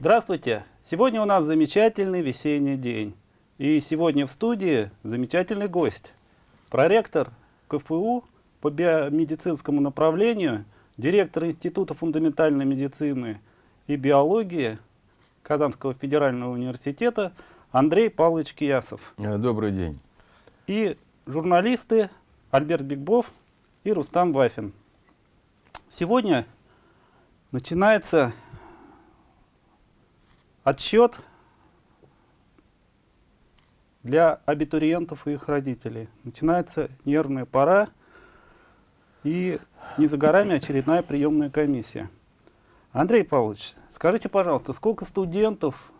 Здравствуйте! Сегодня у нас замечательный весенний день. И сегодня в студии замечательный гость. Проректор КФУ по биомедицинскому направлению, директор Института фундаментальной медицины и биологии Казанского федерального университета Андрей Павлович Киясов. Э, добрый день. И журналисты Альберт Бигбов и Рустам Вафин. Сегодня начинается отсчет для абитуриентов и их родителей. Начинается нервная пора, и не за горами очередная приемная комиссия. Андрей Павлович, скажите, пожалуйста, сколько студентов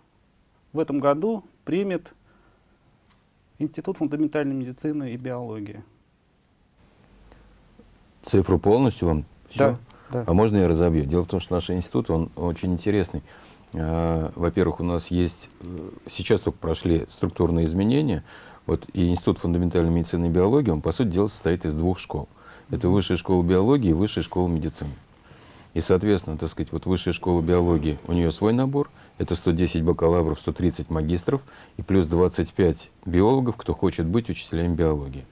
в этом году примет Институт фундаментальной медицины и биологии? Цифру полностью вам? Все? Да, да. А можно я разобью? Дело в том, что наш институт, он очень интересный. А, во-первых, у нас есть, э, сейчас только прошли структурные изменения, вот, и Институт фундаментальной медицины и биологии, он, по сути дела, состоит из двух школ. Это Высшая школа биологии и Высшая школа медицины. И, соответственно, так сказать, вот Высшая школа биологии, у нее свой набор, это 110 бакалавров, 130 магистров и плюс 25 биологов, кто хочет быть учителями биологии.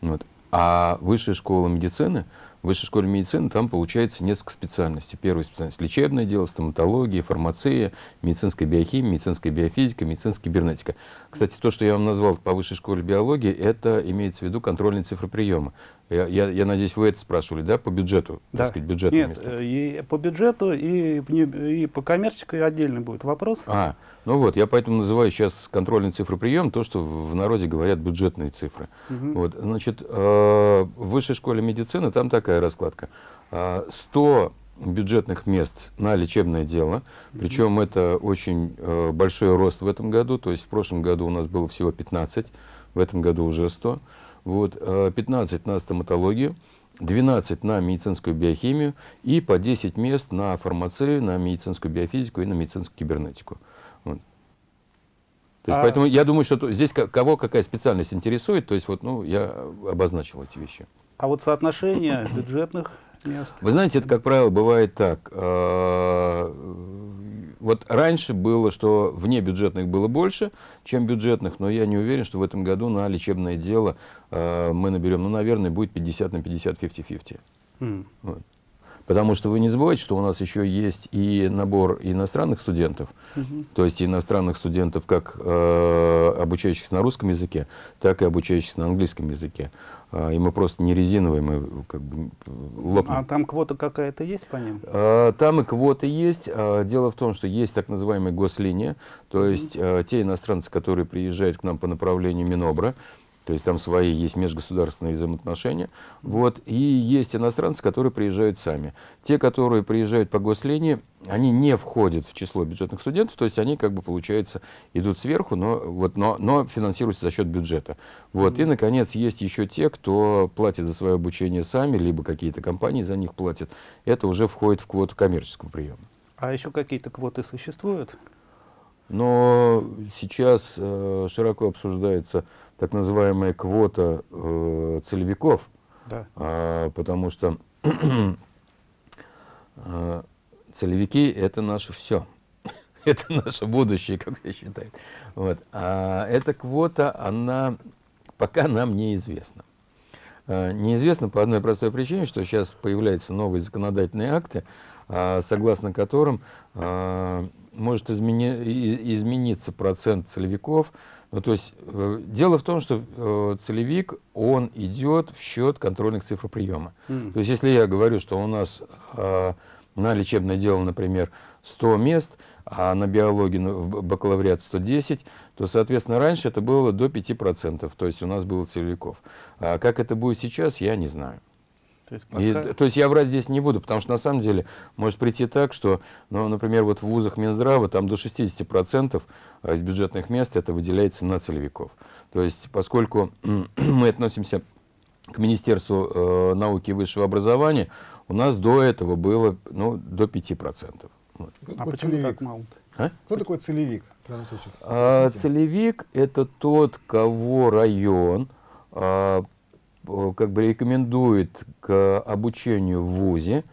Вот. А Высшая школа медицины, в высшей школе медицины там получается несколько специальностей. Первая специальность – лечебное дело, стоматология, фармация, медицинская биохимия, медицинская биофизика, медицинская кибернетика. Кстати, то, что я вам назвал по высшей школе биологии, это имеется в виду контрольные цифры приема. Я, я, я надеюсь, вы это спрашивали, да, по бюджету, да. так сказать, бюджетное Нет, место? Э, и по бюджету, и, и по коммерческой отдельно будет вопрос. А, ну вот, я поэтому называю сейчас контрольный цифры прием, то, что в народе говорят бюджетные цифры. Угу. Вот, значит, э, в высшей школе медицины там такая раскладка. 100 э, бюджетных мест на лечебное дело, причем это очень большой рост в этом году, то есть в прошлом году у нас было всего 15, в этом году уже 100. Вот, 15 э, на стоматологию, 12 на медицинскую биохимию и по 10 мест на фармацию, на медицинскую биофизику и на медицинскую кибернетику. Вот. То есть, а... Поэтому я думаю, что здесь кого какая специальность интересует, то есть вот, ну, я обозначил эти вещи. А вот соотношение бюджетных мест? Вы знаете, это, как правило, бывает так. Вот раньше было, что вне бюджетных было больше, чем бюджетных, но я не уверен, что в этом году на лечебное дело э, мы наберем, ну, наверное, будет 50 на 50, 50-50. Mm. Вот. Потому что вы не забывайте, что у нас еще есть и набор иностранных студентов, Mm -hmm. то есть иностранных студентов, как э, обучающихся на русском языке, так и обучающихся на английском языке. А, и мы просто не резиновые, мы как бы лопнем. А там квота какая-то есть по ним? А, там и квота есть. А, дело в том, что есть так называемая гослиния, то есть mm -hmm. те иностранцы, которые приезжают к нам по направлению Минобра, то есть там свои есть межгосударственные взаимоотношения. Вот. И есть иностранцы, которые приезжают сами. Те, которые приезжают по гослинии, они не входят в число бюджетных студентов, то есть они, как бы, получается, идут сверху, но, вот, но, но финансируются за счет бюджета. Вот. И, наконец, есть еще те, кто платит за свое обучение сами, либо какие-то компании за них платят. Это уже входит в квоту коммерческого приема. А еще какие-то квоты существуют? Но сейчас э, широко обсуждается так называемая квота э, целевиков, да. а, потому что а, целевики – это наше все. это наше будущее, как все считают. Вот. А эта квота, она пока нам неизвестна. А, неизвестно по одной простой причине, что сейчас появляются новые законодательные акты, а, согласно которым а, может измени, измениться процент целевиков ну, то есть э, дело в том, что э, целевик, он идет в счет контрольных цифр приема. Mm. То есть если я говорю, что у нас э, на лечебное дело, например, 100 мест, а на биологии ну, в бакалавриат 110, то, соответственно, раньше это было до 5%, то есть у нас было целевиков. А как это будет сейчас, я не знаю. То есть, пока... И, то есть я врать здесь не буду, потому что на самом деле может прийти так, что, ну, например, вот в вузах Минздрава там до 60% из бюджетных мест это выделяется на целевиков. То есть поскольку мы относимся к Министерству э, науки и высшего образования, у нас до этого было ну, до 5%. Вот. А почему целевик? так мало? А? Кто такой целевик в данном случае? А, целевик – это тот, кого район а, как бы рекомендует к обучению в ВУЗе,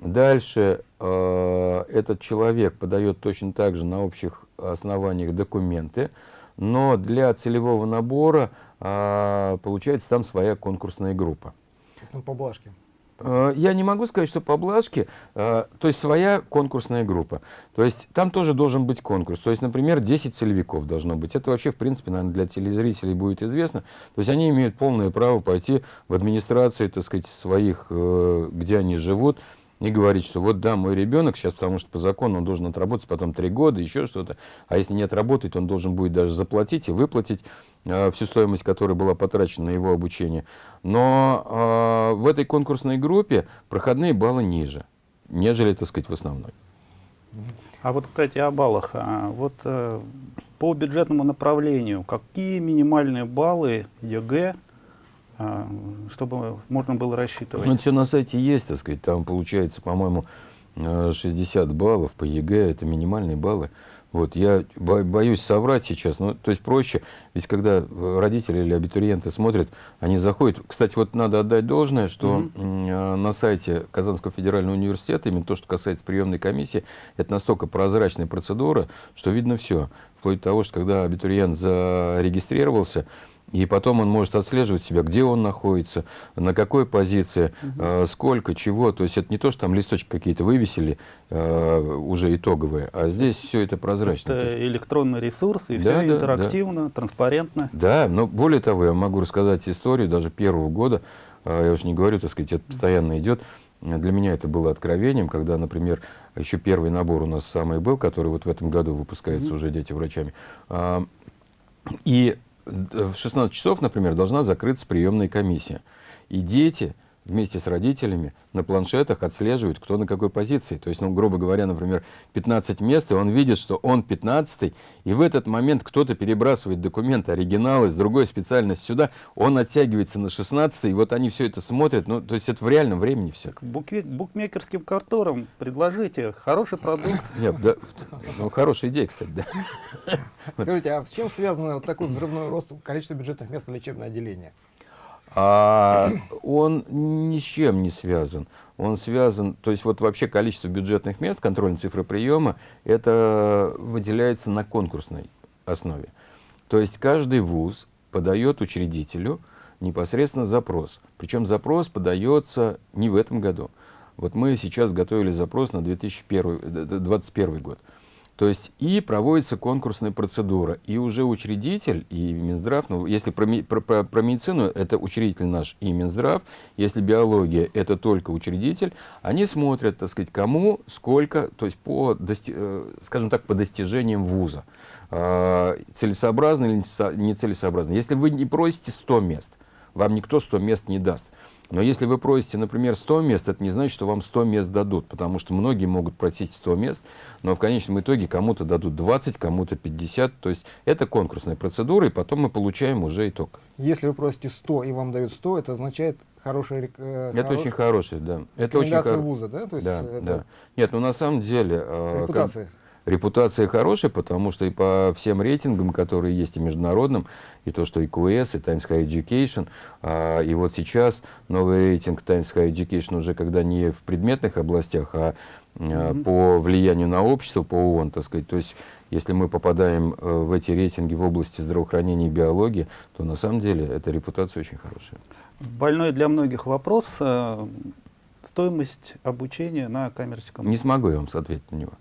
Дальше э, этот человек подает точно так же на общих основаниях документы, но для целевого набора э, получается там своя конкурсная группа. То есть. Э, я не могу сказать, что поблажки, э, то есть своя конкурсная группа. То есть там тоже должен быть конкурс. То есть, например, 10 целевиков должно быть. Это вообще, в принципе, наверное, для телезрителей будет известно. То есть они имеют полное право пойти в администрации, так сказать, своих, э, где они живут, и говорить, что вот да, мой ребенок сейчас, потому что по закону он должен отработать потом три года, еще что-то, а если не отработает, он должен будет даже заплатить и выплатить э, всю стоимость, которая была потрачена на его обучение. Но э, в этой конкурсной группе проходные баллы ниже, нежели, так сказать, в основной. А вот, кстати, о баллах. А, вот э, по бюджетному направлению, какие минимальные баллы ЕГЭ чтобы можно было рассчитывать. Ну, все на сайте есть, так сказать, там получается, по-моему, 60 э, баллов по ЕГЭ, это минимальные баллы. Вот, я боюсь соврать сейчас, ну, то есть проще, ведь когда родители или абитуриенты смотрят, они заходят. Кстати, вот надо отдать должное, что mm-hmm. на сайте Казанского федерального университета, именно то, что касается приемной комиссии, это настолько прозрачная процедура, что видно все. Вплоть до того, что когда абитуриент зарегистрировался, и потом он может отслеживать себя, где он находится, на какой позиции, угу. сколько, чего. То есть это не то, что там листочки какие-то вывесили, э, уже итоговые, а здесь все это прозрачно. Это электронный ресурс, и да, все да, интерактивно, да. транспарентно. Да, но более того, я могу рассказать историю даже первого года, э, я уж не говорю, так сказать, это постоянно идет. Для меня это было откровением, когда, например, еще первый набор у нас самый был, который вот в этом году выпускается mm уже дети врачами. И в 16 часов, например, должна закрыться приемная комиссия. И дети вместе с родителями на планшетах отслеживают, кто на какой позиции. То есть, ну, грубо говоря, например, 15 мест, и он видит, что он 15 и в этот момент кто-то перебрасывает документы, оригиналы с другой специальности сюда, он оттягивается на 16 и вот они все это смотрят, ну, то есть это в реальном времени все. Букмекерским конторам предложите хороший продукт. Нет, да, ну, хорошая идея, кстати, да. Скажите, а с чем связано вот такой взрывной рост количества бюджетных мест на лечебное отделение? А он ни с чем не связан. Он связан, то есть вот вообще количество бюджетных мест, контрольной цифры приема, это выделяется на конкурсной основе. То есть каждый вуз подает учредителю непосредственно запрос. Причем запрос подается не в этом году. Вот мы сейчас готовили запрос на 2021 год. То есть и проводится конкурсная процедура, и уже учредитель, и Минздрав, ну, если про, про, про, про медицину, это учредитель наш и Минздрав, если биология, это только учредитель, они смотрят, так сказать, кому, сколько, то есть по, э, скажем так, по достижениям вуза. Э, целесообразно или нецелесообразно. Если вы не просите 100 мест, вам никто 100 мест не даст. Но если вы просите, например, 100 мест, это не значит, что вам 100 мест дадут, потому что многие могут просить 100 мест, но в конечном итоге кому-то дадут 20, кому-то 50. То есть это конкурсная процедура, и потом мы получаем уже итог. Если вы просите 100 и вам дают 100, это означает хороший... Э, это очень хороший, да. Это очень вуза, да? То есть да, это... да. Нет, ну на самом деле... Э, Репутация. Как репутация хорошая, потому что и по всем рейтингам, которые есть и международным, и то, что и QS, и Times High Education, а, и вот сейчас новый рейтинг Times High Education уже когда не в предметных областях, а, а по влиянию на общество, по ООН, так сказать, то есть если мы попадаем э, в эти рейтинги в области здравоохранения и биологии, то на самом деле эта репутация очень хорошая. Больной для многих вопрос. Э, стоимость обучения на коммерческом... Не смогу я вам ответить на него.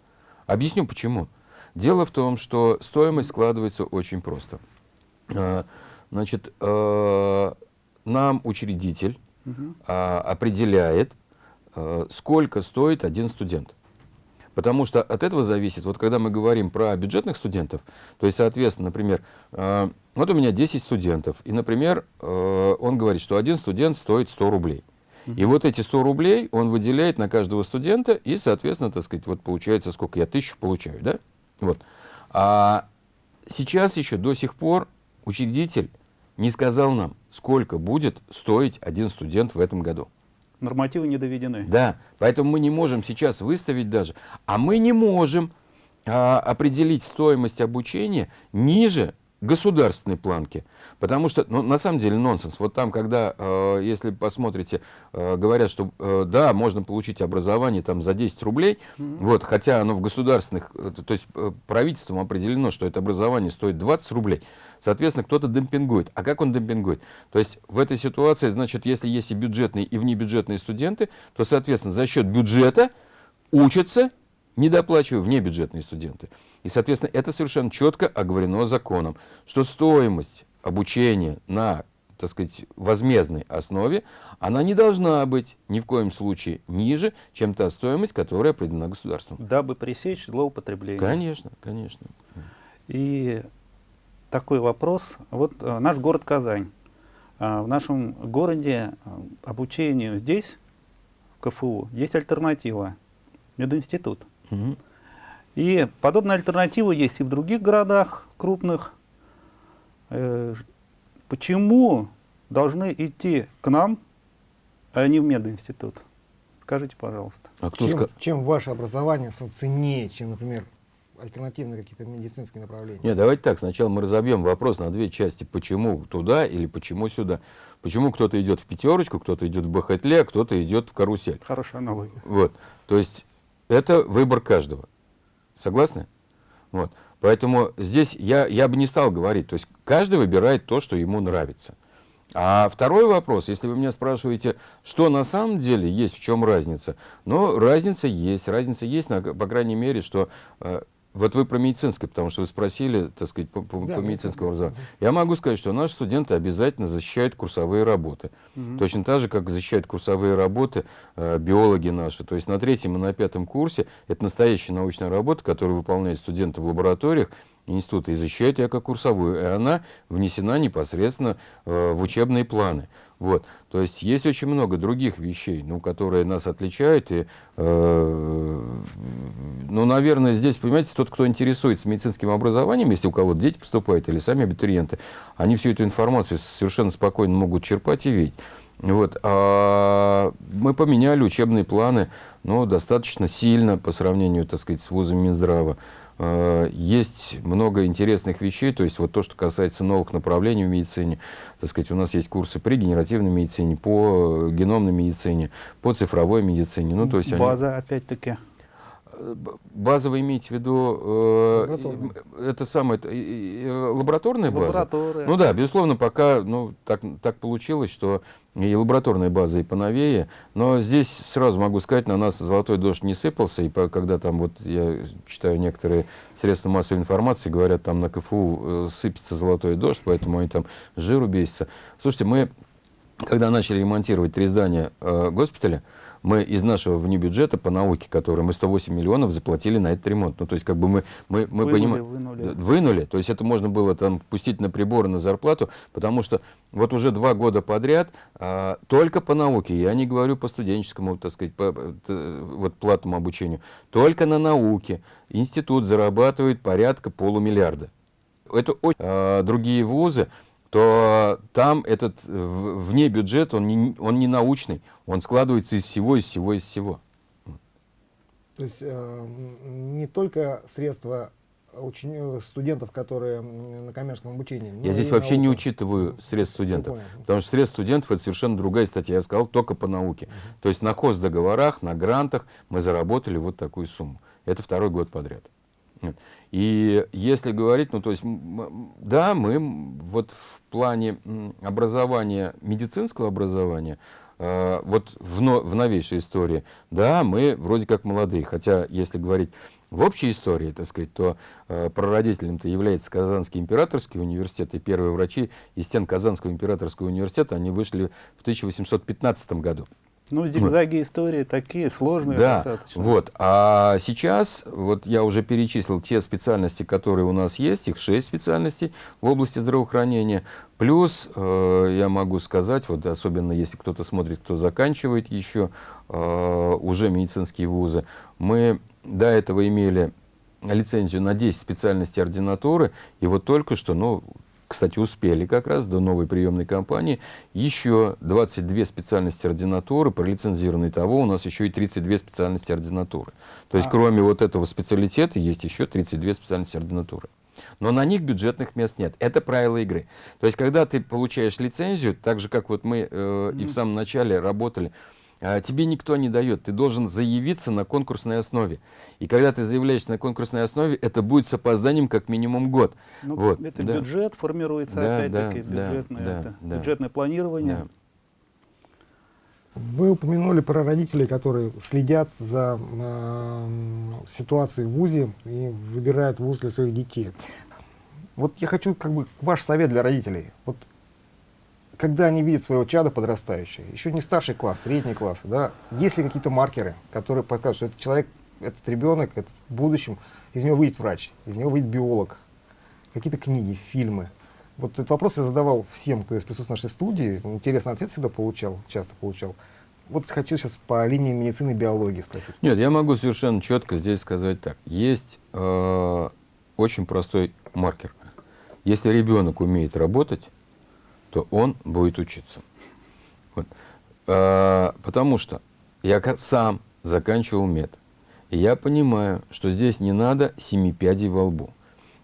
Объясню почему. Дело в том, что стоимость складывается очень просто. А, значит, э, нам учредитель угу. определяет, э, сколько стоит один студент. Потому что от этого зависит, вот когда мы говорим про бюджетных студентов, то есть, соответственно, например, э, вот у меня 10 студентов, и, например, он говорит, что один студент стоит 100 рублей. И вот эти 100 рублей он выделяет на каждого студента, и, соответственно, так сказать, вот получается, сколько я тысяч получаю, да? Вот. А сейчас еще до сих пор учредитель не сказал нам, сколько будет стоить один студент в этом году. Нормативы не доведены. Да, поэтому мы не можем сейчас выставить даже, а мы не можем а, определить стоимость обучения ниже государственной планке. Потому что, ну, на самом деле, нонсенс. Вот там, когда, э, если посмотрите, э, говорят, что э, да, можно получить образование там за 10 рублей, mm-hmm. вот, хотя оно в государственных, э, то есть э, правительством определено, что это образование стоит 20 рублей, соответственно, кто-то демпингует. А как он демпингует? То есть в этой ситуации, значит, если есть и бюджетные, и внебюджетные студенты, то, соответственно, за счет бюджета учатся, недоплачивая внебюджетные студенты. И, соответственно, это совершенно четко оговорено законом, что стоимость обучения на так сказать, возмездной основе, она не должна быть ни в коем случае ниже, чем та стоимость, которая определена государством. Дабы пресечь злоупотребление. Конечно, конечно. И такой вопрос. Вот э, наш город Казань. Э, в нашем городе э, обучению здесь, в КФУ, есть альтернатива. Мединститут. Угу. И подобная альтернатива есть и в других городах крупных. Э, почему должны идти к нам, а не в мединститут? Скажите, пожалуйста. А кто чем, ска... чем ваше образование ценнее, чем, например, альтернативные какие-то медицинские направления? Нет, давайте так. Сначала мы разобьем вопрос на две части. Почему туда или почему сюда? Почему кто-то идет в пятерочку, кто-то идет в бахетле, а кто-то идет в карусель? Хорошая аналогия. Вот. То есть это выбор каждого. Согласны? Вот. Поэтому здесь я, я бы не стал говорить. То есть каждый выбирает то, что ему нравится. А второй вопрос, если вы меня спрашиваете, что на самом деле есть, в чем разница, ну, разница есть, разница есть, по крайней мере, что э, вот вы про медицинское, потому что вы спросили, так сказать, по, по, да, по медицинскому образованию. Да. Я могу сказать, что наши студенты обязательно защищают курсовые работы. Угу. Точно так же, как защищают курсовые работы э, биологи наши. То есть на третьем и на пятом курсе это настоящая научная работа, которую выполняют студенты в лабораториях института и защищают ее как курсовую. И она внесена непосредственно э, в учебные планы. Вот. То есть есть очень много других вещей, ну, которые нас отличают. И, э, ну, наверное, здесь, понимаете, тот, кто интересуется медицинским образованием, если у кого-то дети поступают или сами абитуриенты, они всю эту информацию совершенно спокойно могут черпать и видеть. Вот. А мы поменяли учебные планы ну, достаточно сильно по сравнению, так сказать, с вузом Минздрава. Э, есть много интересных вещей, то есть вот то, что касается новых направлений в медицине, так сказать, у нас есть курсы по регенеративной медицине, по геномной медицине, по цифровой медицине. Ну, то есть База, они... опять-таки. База вы имеете в виду, э, это самое, э, лабораторная база? Ну да, безусловно, пока ну, так, так получилось, что и лабораторная база и поновее, но здесь сразу могу сказать, на нас золотой дождь не сыпался, и по, когда там вот я читаю некоторые средства массовой информации, говорят, там на КФУ э, сыпется золотой дождь, поэтому они там жиру бесятся. Слушайте, мы, когда начали ремонтировать три здания э, госпиталя, мы из нашего внебюджета по науке, который мы 108 миллионов заплатили на этот ремонт. Ну, то есть, как бы мы, мы, мы вынули, понимаем... Вынули. вынули. То есть, это можно было там пустить на приборы, на зарплату, потому что вот уже два года подряд а, только по науке, я не говорю по студенческому, так сказать, по, вот платному обучению, только на науке институт зарабатывает порядка полумиллиарда. Это очень... А, другие вузы, то там этот вне бюджет, он не, он не научный, он складывается из всего, из всего, из всего. То есть э, не только средства учени... Э, студентов, которые на коммерческом обучении. Я здесь вообще наука. не учитываю средств студентов, потому что средств студентов это совершенно другая статья. Я сказал только по науке. Uh -huh. То есть на хоздоговорах, на грантах мы заработали вот такую сумму. Это второй год подряд. И если говорить, ну то есть, да, мы вот в плане образования, медицинского образования, э, вот в, но, в новейшей истории, да, мы вроде как молодые, хотя если говорить в общей истории, так сказать, то э, прародителем-то является Казанский императорский университет, и первые врачи из стен Казанского императорского университета, они вышли в 1815 году. Ну, зигзаги истории такие сложные да, достаточно. Вот. А сейчас, вот я уже перечислил те специальности, которые у нас есть, их шесть специальностей в области здравоохранения. Плюс, э, я могу сказать, вот особенно если кто-то смотрит, кто заканчивает еще э, уже медицинские вузы, мы до этого имели лицензию на 10 специальностей ординатуры, и вот только что, ну, кстати, успели как раз до новой приемной кампании, еще 22 специальности ординатуры, пролицензированные того, у нас еще и 32 специальности ординатуры. То есть, а. кроме вот этого специалитета, есть еще 32 специальности ординатуры. но на них бюджетных мест нет. Это правило игры. То есть, когда ты получаешь лицензию, так же, как вот мы э, и в самом начале работали, тебе никто не дает. Ты должен заявиться на конкурсной основе. И когда ты заявляешься на конкурсной основе, это будет с опозданием как минимум год. Ну, вот, это да. бюджет формируется, Да, опять-таки, да, бюджетное, да, это, да. бюджетное планирование. Да. Вы упомянули про родителей, которые следят за э, ситуацией в ВУЗе и выбирают вуз для своих детей. Вот я хочу как бы ваш совет для родителей. Вот когда они видят своего чада подрастающего, еще не старший класс, средний класс, да, есть ли какие-то маркеры, которые показывают, что этот человек, этот ребенок, этот в будущем, из него выйдет врач, из него выйдет биолог, какие-то книги, фильмы. Вот этот вопрос я задавал всем, кто присутствует в нашей студии. Интересный ответ всегда получал, часто получал. Вот хочу сейчас по линии медицины и биологии спросить. Нет, я могу совершенно четко здесь сказать так. Есть э, очень простой маркер. Если ребенок умеет работать, то он будет учиться. Вот. Э, потому что я сам заканчивал мед. И я понимаю, что здесь не надо семи пядей во лбу.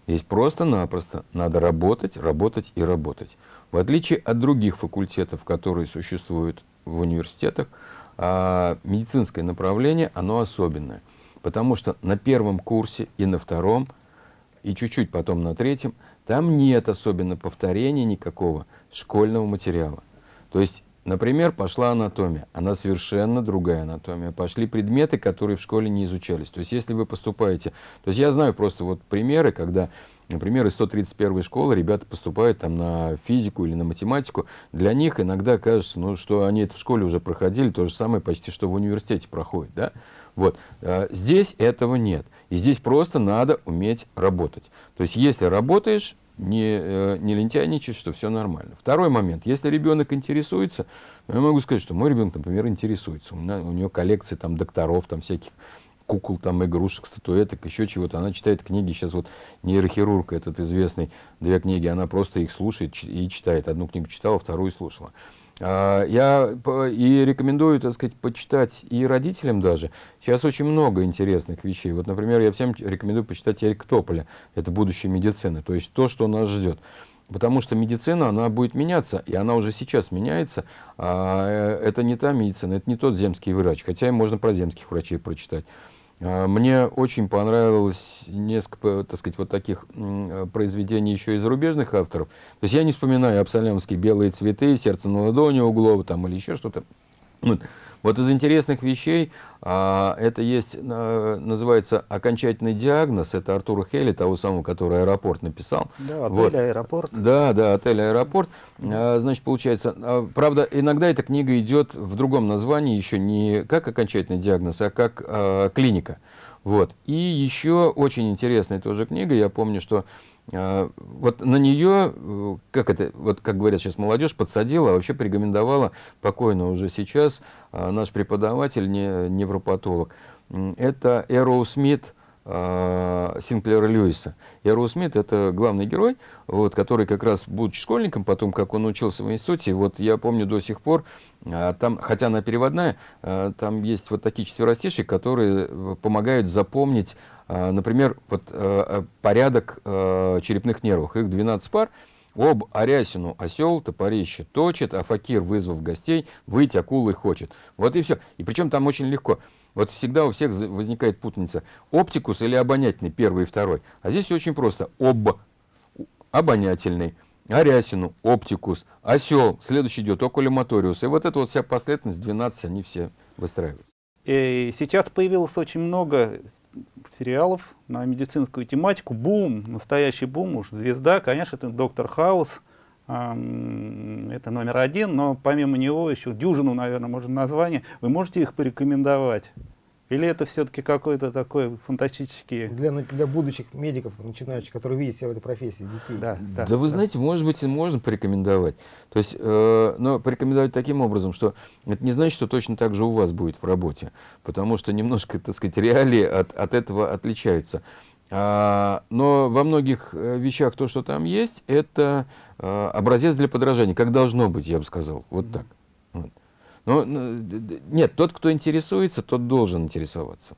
Здесь просто-напросто надо работать, работать и работать. В отличие от других факультетов, которые существуют в университетах, а, медицинское направление, оно особенное. Потому что на первом курсе и на втором, и чуть-чуть потом на третьем, там нет особенно повторения никакого школьного материала. То есть, например, пошла анатомия. Она совершенно другая анатомия. Пошли предметы, которые в школе не изучались. То есть, если вы поступаете... То есть, я знаю просто вот примеры, когда, например, из 131 школы ребята поступают там на физику или на математику. Для них иногда кажется, ну, что они это в школе уже проходили, то же самое почти, что в университете проходит, да? Вот. А, Здесь этого нет. И здесь просто надо уметь работать. То есть, если работаешь, не, э, не лентяйничаешь, что все нормально. Второй момент. Если ребенок интересуется, ну, я могу сказать, что мой ребенок, например, интересуется. У, меня, у него коллекция там докторов, там всяких кукол, там игрушек, статуэток, еще чего-то. Она читает книги. Сейчас вот нейрохирург этот известный, две книги, она просто их слушает и читает. Одну книгу читала, вторую слушала. А, Я и рекомендую, так сказать, почитать и родителям даже. Сейчас очень много интересных вещей. Вот, например, я всем рекомендую почитать Эрика Тополя. Это будущее медицины. То есть то, что нас ждет. Потому что медицина, она будет меняться, и она уже сейчас меняется. А э, это не та медицина, это не тот земский врач. Хотя можно про земских врачей прочитать. А, Мне очень понравилось несколько, так сказать, вот таких э, произведений еще и зарубежных авторов. То есть я не вспоминаю Абсалямский «Белые цветы», «Сердце на ладони» Углова там, или еще что-то. Вот. Из интересных вещей а, это есть, а, называется «Окончательный диагноз». Это Артура Хелли, того самого, который «Аэропорт» написал. Да, отель, Вот. аэропорт. Да, да, отель «Аэропорт». А, Значит, получается, а, правда, иногда эта книга идет в другом названии, еще не как окончательный диагноз, а как клиника. Вот. И еще очень интересная тоже книга, я помню, что вот на нее, э, как это, вот как говорят сейчас молодежь, подсадила, а вообще порекомендовала покойно уже сейчас а, наш преподаватель, не, невропатолог. Это Эроу Смит, а, Синклера Льюиса. Эроу Смит это главный герой, вот, который как раз, будучи школьником, потом, как он учился в институте, вот я помню до сих пор, а, там, хотя она переводная, а, там есть вот такие четверостиши, которые э, помогают запомнить, например, вот э, э, порядок э, черепных нервов. Их 12 пар. Об Арясину осел топорище точит, а факир, вызвав гостей, выйти акулой хочет. Вот и все. И причем там очень легко. Вот всегда у всех возникает путаница. Оптикус или обонятельный, первый и второй. А здесь все очень просто. Об, обонятельный, Арясину, оптикус, осел, следующий идет окулематориус. И вот эта вот вся последовательность, 12, они все выстраиваются. И сейчас появилось очень много сериалов на медицинскую тематику. Бум, настоящий бум, уж звезда, конечно, это Доктор Хаус. Это номер один, но помимо него еще дюжину, наверное, можно название. Вы можете их порекомендовать? Или это все-таки какой-то такой фантастический... Для, для будущих медиков, начинающих, которые видят себя в этой профессии, детей. Да, да, Да, вы знаете, может быть, и можно порекомендовать. То есть, э, но порекомендовать таким образом, что это не значит, что точно так же у вас будет в работе, потому что немножко, так сказать, реалии от, от этого отличаются. А, но во многих э, вещах то, что там есть, это э, образец для подражания, как должно быть, я бы сказал, вот так. Вот. Ну, д- нет, тот, кто интересуется, тот должен интересоваться.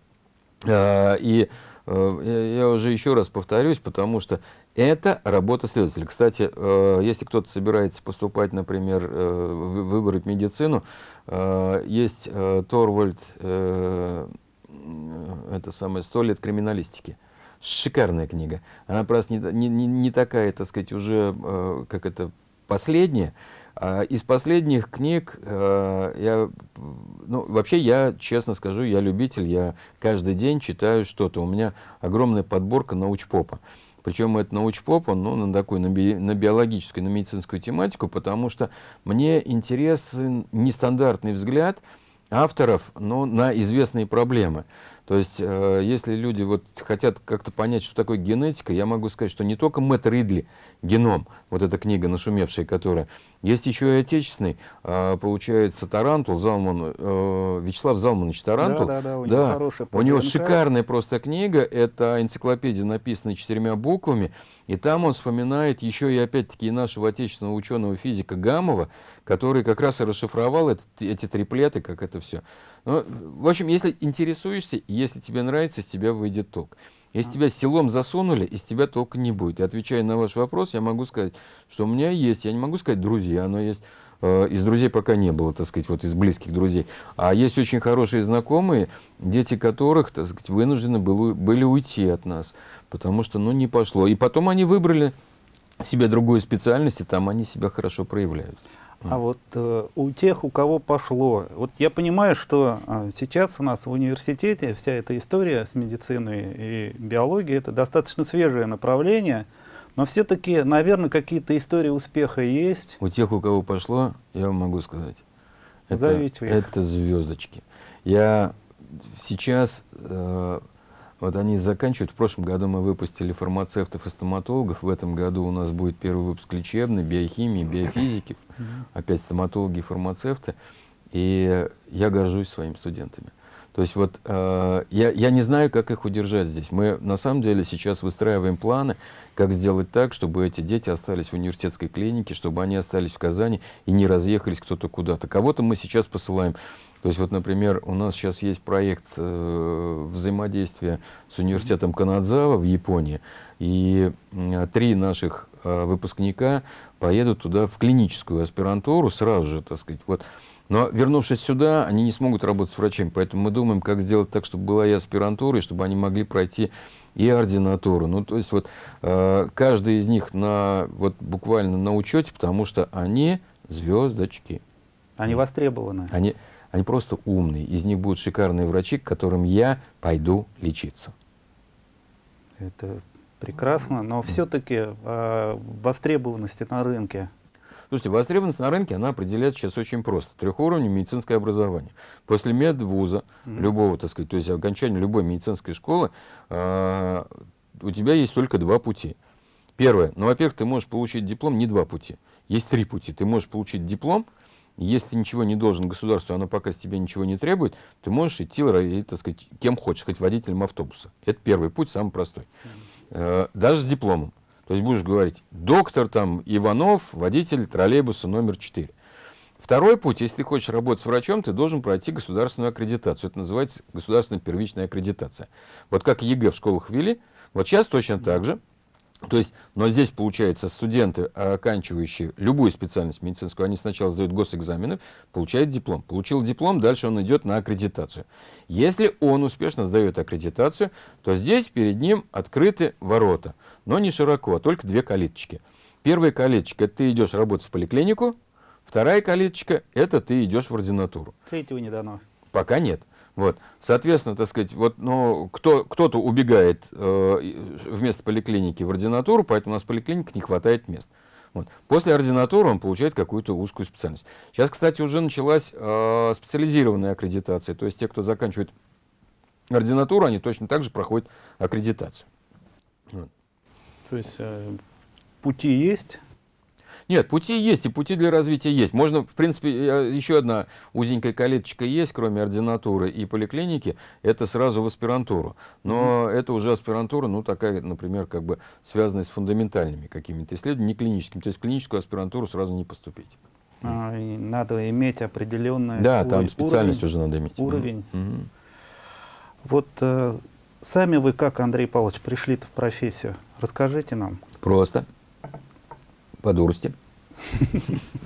А, И э, я, уже еще раз повторюсь, потому что это работа следователя. Кстати, э, если кто-то собирается поступать, например, э, выбрать медицину, есть Торвальд, это самое, «Сто лет криминалистики». Шикарная книга. Она просто не, не, не такая, так сказать, уже, как это, последняя, из последних книг э, я, ну, вообще я, честно скажу, я любитель, я каждый день читаю что-то. У меня огромная подборка научпопа. Причем это научпоп, он ну, на такую, на, би, на биологическую, на медицинскую тематику, потому что мне интересен нестандартный взгляд авторов ну, на известные проблемы. То есть, э, если люди вот хотят как-то понять, что такое генетика, я могу сказать, что не только Мэтт Ридли, «Геном», вот эта книга нашумевшая, которая, есть еще и отечественный, э, получается, Тарантул, Залман, э, Вячеслав Залманович Тарантул. Да, да, да, у него да. хорошая У него шикарная просто книга, это энциклопедия, написанная четырьмя буквами, и там он вспоминает еще и опять-таки нашего отечественного ученого физика Гамова, который как раз и расшифровал это, эти триплеты, как это все. Ну, в общем, если интересуешься, если тебе нравится, из тебя выйдет толк. Если тебя селом засунули, из тебя толка не будет. И отвечая на ваш вопрос, я могу сказать, что у меня есть, я не могу сказать друзья, но есть, э, из друзей пока не было, так сказать, вот из близких друзей. А есть очень хорошие знакомые, дети которых, так сказать, вынуждены были, были уйти от нас, потому что, ну, не пошло. И потом они выбрали себе другую специальность, и там они себя хорошо проявляют. А вот э, у тех, у кого пошло, вот я понимаю, что э, сейчас у нас в университете вся эта история с медициной и биологией, это достаточно свежее направление, но все-таки, наверное, какие-то истории успеха есть. У тех, у кого пошло, я вам могу сказать, это, это звездочки. Я сейчас э, вот они заканчивают. В прошлом году мы выпустили фармацевтов и стоматологов. В этом году у нас будет первый выпуск лечебный, биохимии, биофизики. Опять стоматологи и фармацевты. И я горжусь своими студентами. То есть вот э, я, я не знаю, как их удержать здесь. Мы на самом деле сейчас выстраиваем планы, как сделать так, чтобы эти дети остались в университетской клинике, чтобы они остались в Казани и не разъехались кто-то куда-то. Кого-то мы сейчас посылаем то есть вот, например, у нас сейчас есть проект э, взаимодействия с университетом Канадзава в Японии, и э, три наших э, выпускника поедут туда в клиническую аспирантуру сразу же, так сказать. Вот. Но вернувшись сюда, они не смогут работать с врачами, поэтому мы думаем, как сделать так, чтобы была и аспирантура, и чтобы они могли пройти и ординатуру. Ну, то есть вот э, каждый из них на, вот буквально на учете, потому что они звездочки. Они востребованы. Они, они просто умные. Из них будут шикарные врачи, к которым я пойду лечиться. Это прекрасно, но все-таки э, а, востребованности на рынке. Слушайте, востребованность на рынке, она определяется сейчас очень просто. Трехуровневое медицинское образование. После медвуза, mm-hmm. любого, так сказать, то есть окончания любой медицинской школы, э, у тебя есть только два пути. Первое, ну, во-первых, ты можешь получить диплом не два пути. Есть три пути. Ты можешь получить диплом, если ничего не должен государству, оно пока с тебя ничего не требует, ты можешь идти, так сказать, кем хочешь, хоть водителем автобуса. Это первый путь, самый простой. Э, даже с дипломом. То есть будешь говорить, доктор там Иванов, водитель троллейбуса номер 4. Второй путь, если ты хочешь работать с врачом, ты должен пройти государственную аккредитацию. Это называется государственная первичная аккредитация. Вот как ЕГЭ в школах ввели, вот сейчас точно так же то есть, но здесь, получается, студенты, оканчивающие любую специальность медицинскую, они сначала сдают госэкзамены, получают диплом. Получил диплом, дальше он идет на аккредитацию. Если он успешно сдает аккредитацию, то здесь перед ним открыты ворота. Но не широко, а только две калиточки. Первая калиточка – это ты идешь работать в поликлинику, вторая калиточка – это ты идешь в ординатуру. Третьего не дано. Пока нет. Вот. Соответственно, так сказать, вот, ну, кто, кто-то убегает э, вместо поликлиники в ординатуру, поэтому у нас в поликлинике не хватает мест. Вот. После ординатуры он получает какую-то узкую специальность. Сейчас, кстати, уже началась э, специализированная аккредитация. То есть те, кто заканчивает ординатуру, они точно так же проходят аккредитацию. Вот. То есть э, пути есть, нет, пути есть, и пути для развития есть. Можно, в принципе, еще одна узенькая калиточка есть, кроме ординатуры и поликлиники, это сразу в аспирантуру. Но -hmm. это уже аспирантура, ну, такая, например, как бы связанная с фундаментальными какими-то исследованиями, не клиническими. То есть в клиническую аспирантуру сразу не поступить. А, надо иметь определенный Да, там специальность уровень, уже надо иметь. Уровень. -hmm. Вот э, сами вы как, Андрей Павлович, пришли-то в профессию? Расскажите нам. Просто. По дурости.